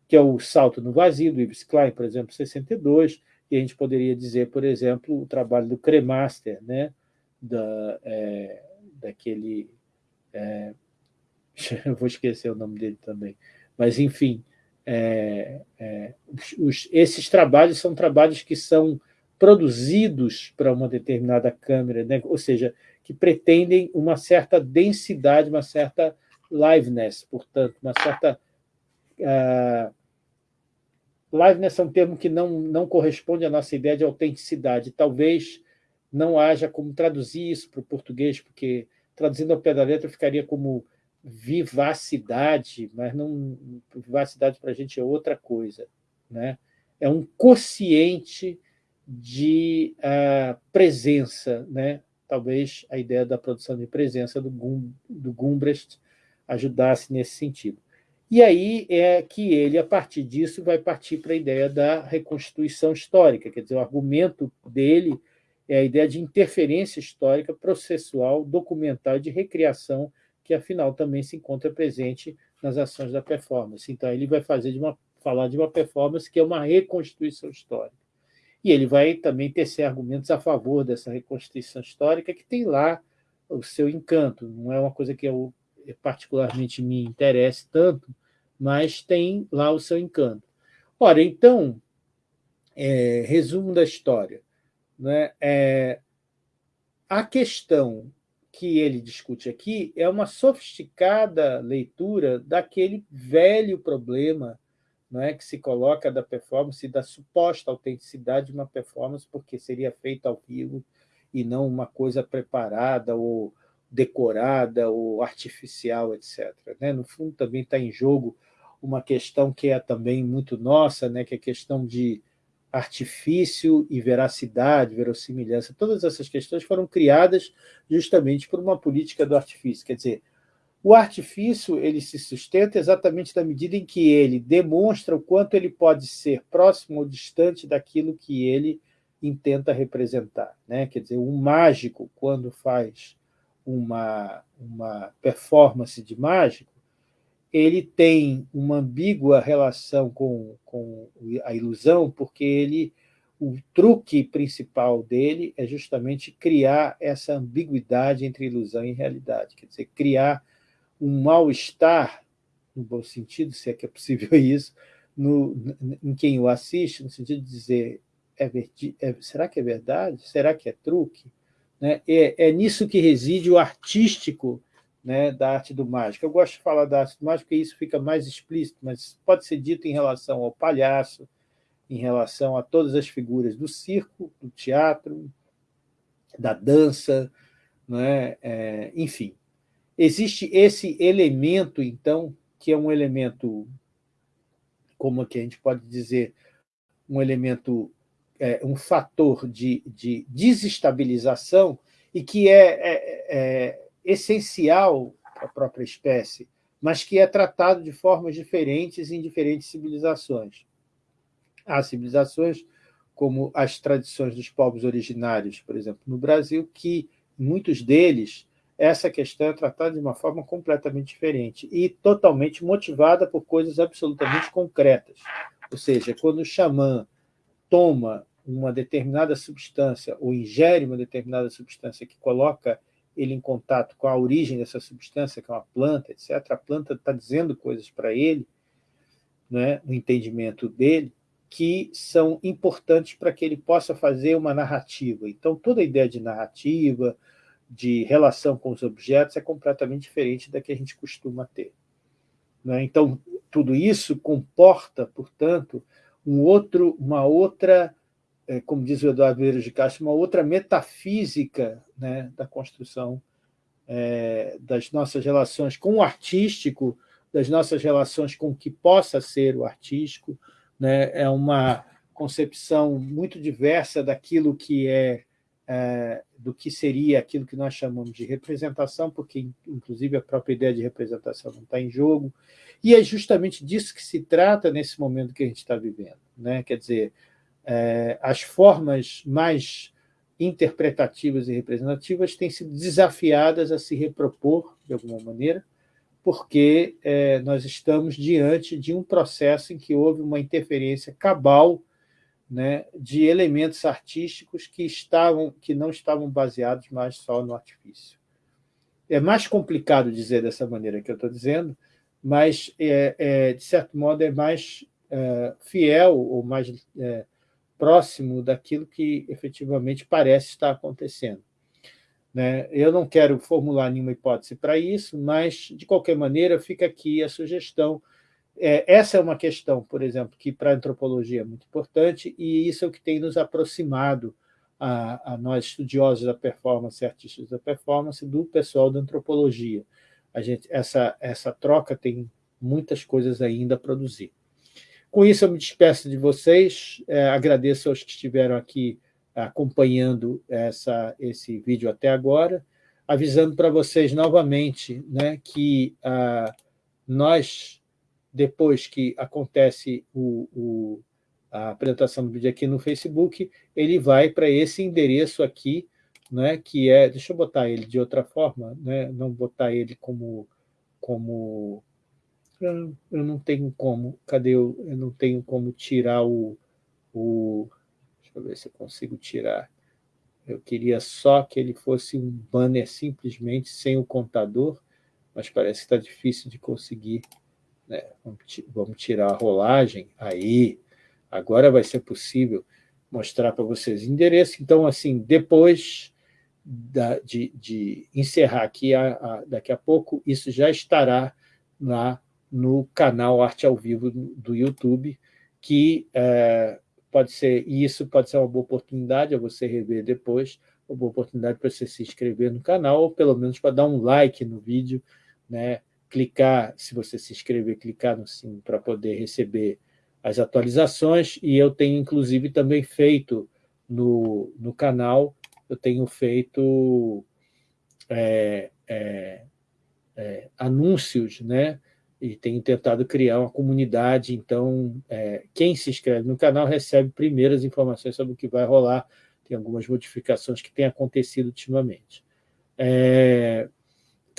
que é o Salto no Vazio, do Yves Klein, por exemplo, 62, e a gente poderia dizer, por exemplo, o trabalho do Cremaster, né? da, é, daquele... É, (laughs) vou esquecer o nome dele também, mas, enfim, é, é, os, esses trabalhos são trabalhos que são produzidos para uma determinada câmera, né? ou seja, que pretendem uma certa densidade, uma certa liveness, portanto, uma certa... Uh, liveness é um termo que não, não corresponde à nossa ideia de autenticidade. Talvez não haja como traduzir isso para o português, porque traduzindo ao pé da letra ficaria como vivacidade, mas não vivacidade para a gente é outra coisa. Né? É um quociente de uh, presença. Né? Talvez a ideia da produção de presença do, Gum, do Gumbrecht ajudasse nesse sentido. E aí é que ele, a partir disso, vai partir para a ideia da reconstituição histórica, quer dizer, o argumento dele é a ideia de interferência histórica, processual, documental e de recriação que afinal também se encontra presente nas ações da performance. Então, ele vai fazer de uma, falar de uma performance que é uma reconstituição histórica. E ele vai também tecer argumentos a favor dessa reconstituição histórica, que tem lá o seu encanto. Não é uma coisa que eu particularmente me interesse tanto, mas tem lá o seu encanto. Ora, então, é, resumo da história. Né? É, a questão que ele discute aqui é uma sofisticada leitura daquele velho problema é, que se coloca da performance da suposta autenticidade de uma performance, porque seria feita ao vivo e não uma coisa preparada ou decorada ou artificial, etc. Né? No fundo, também está em jogo uma questão que é também muito nossa, né? que é a questão de artifício e veracidade, verossimilhança, todas essas questões foram criadas justamente por uma política do artifício. Quer dizer, o artifício ele se sustenta exatamente na medida em que ele demonstra o quanto ele pode ser próximo ou distante daquilo que ele intenta representar. Né? Quer dizer, um mágico, quando faz uma, uma performance de mágico, ele tem uma ambígua relação com, com a ilusão, porque ele, o truque principal dele é justamente criar essa ambiguidade entre ilusão e realidade, quer dizer, criar um mal-estar, no bom sentido, se é que é possível (laughs) isso, no, em quem o assiste, no sentido de dizer, é, é, será que é verdade? Será que é truque? Né? É, é nisso que reside o artístico né, da arte do mágico. Eu gosto de falar da arte do mágico porque isso fica mais explícito, mas pode ser dito em relação ao palhaço, em relação a todas as figuras do circo, do teatro, da dança, né? É, enfim. Existe esse elemento, então, que é um elemento, como que a gente pode dizer, um elemento, é, um fator de, de desestabilização e que é, é, é essencial para a própria espécie, mas que é tratado de formas diferentes em diferentes civilizações. Há civilizações como as tradições dos povos originários, por exemplo, no Brasil, que muitos deles essa questão é tratada de uma forma completamente diferente e totalmente motivada por coisas absolutamente concretas. Ou seja, quando o xamã toma uma determinada substância ou ingere uma determinada substância que coloca ele em contato com a origem dessa substância, que é uma planta, etc., a planta está dizendo coisas para ele, né, no entendimento dele, que são importantes para que ele possa fazer uma narrativa. Então, toda a ideia de narrativa, de relação com os objetos, é completamente diferente da que a gente costuma ter. Né? Então, tudo isso comporta, portanto, um outro, uma outra é, como diz o Eduardo Vieira de Castro, uma outra metafísica né, da construção é, das nossas relações com o artístico, das nossas relações com o que possa ser o artístico, né? é uma concepção muito diversa daquilo que é, é, do que seria aquilo que nós chamamos de representação, porque, inclusive, a própria ideia de representação não está em jogo, e é justamente disso que se trata nesse momento que a gente está vivendo. Né? Quer dizer, é, as formas mais interpretativas e representativas têm sido desafiadas a se repropor, de alguma maneira, porque é, nós estamos diante de um processo em que houve uma interferência cabal né, de elementos artísticos que, estavam, que não estavam baseados mais só no artifício. É mais complicado dizer dessa maneira que eu estou dizendo, mas, é, é, de certo modo, é mais é, fiel ou mais é, próximo daquilo que efetivamente parece estar acontecendo. Né? Eu não quero formular nenhuma hipótese para isso, mas, de qualquer maneira, fica aqui a sugestão. É, essa é uma questão, por exemplo, que para a antropologia é muito importante, e isso é o que tem nos aproximado a, a nós, estudiosos da performance, artistas da performance, do pessoal da antropologia. A gente, essa, essa troca tem muitas coisas ainda a produzir. Com isso, eu me despeço de vocês, é, agradeço aos que estiveram aqui acompanhando essa, esse vídeo até agora, avisando para vocês novamente né, que ah, nós, depois que acontece o, o, a apresentação do vídeo aqui no Facebook, ele vai para esse endereço aqui, né, que é, deixa eu botar ele de outra forma, né, não botar ele como, como eu, não tenho como, cadê eu, eu não tenho como tirar o, o, deixa eu ver se eu consigo tirar, eu queria só que ele fosse um banner simplesmente sem o contador, mas parece que está difícil de conseguir, né? vamos tirar a rolagem, aí, agora vai ser possível mostrar para vocês o endereço, então assim, depois da, de, de, encerrar aqui, a, a, daqui a pouco, isso já estará lá no canal Arte ao Vivo do YouTube, que é, pode ser, e isso pode ser uma boa oportunidade a você rever depois, uma boa oportunidade para você se inscrever no canal, ou pelo menos para dar um like no vídeo, né? Clicar, se você se inscrever, clicar no sininho para poder receber as atualizações, e eu tenho inclusive também feito no, no canal, eu tenho feito é, é, é, anúncios, né? e tenho tentado criar uma comunidade, então é, quem se inscreve no canal recebe primeiras informações sobre o que vai rolar, tem algumas modificações que têm acontecido ultimamente. É,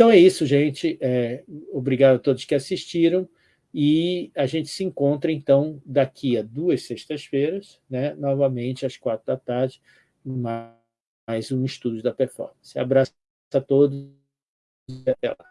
então é isso, gente, é, obrigado a todos que assistiram, e a gente se encontra, então, daqui a duas sextas-feiras, né, novamente às quatro da tarde, mais um estudo da performance. Abraço a todos e até lá.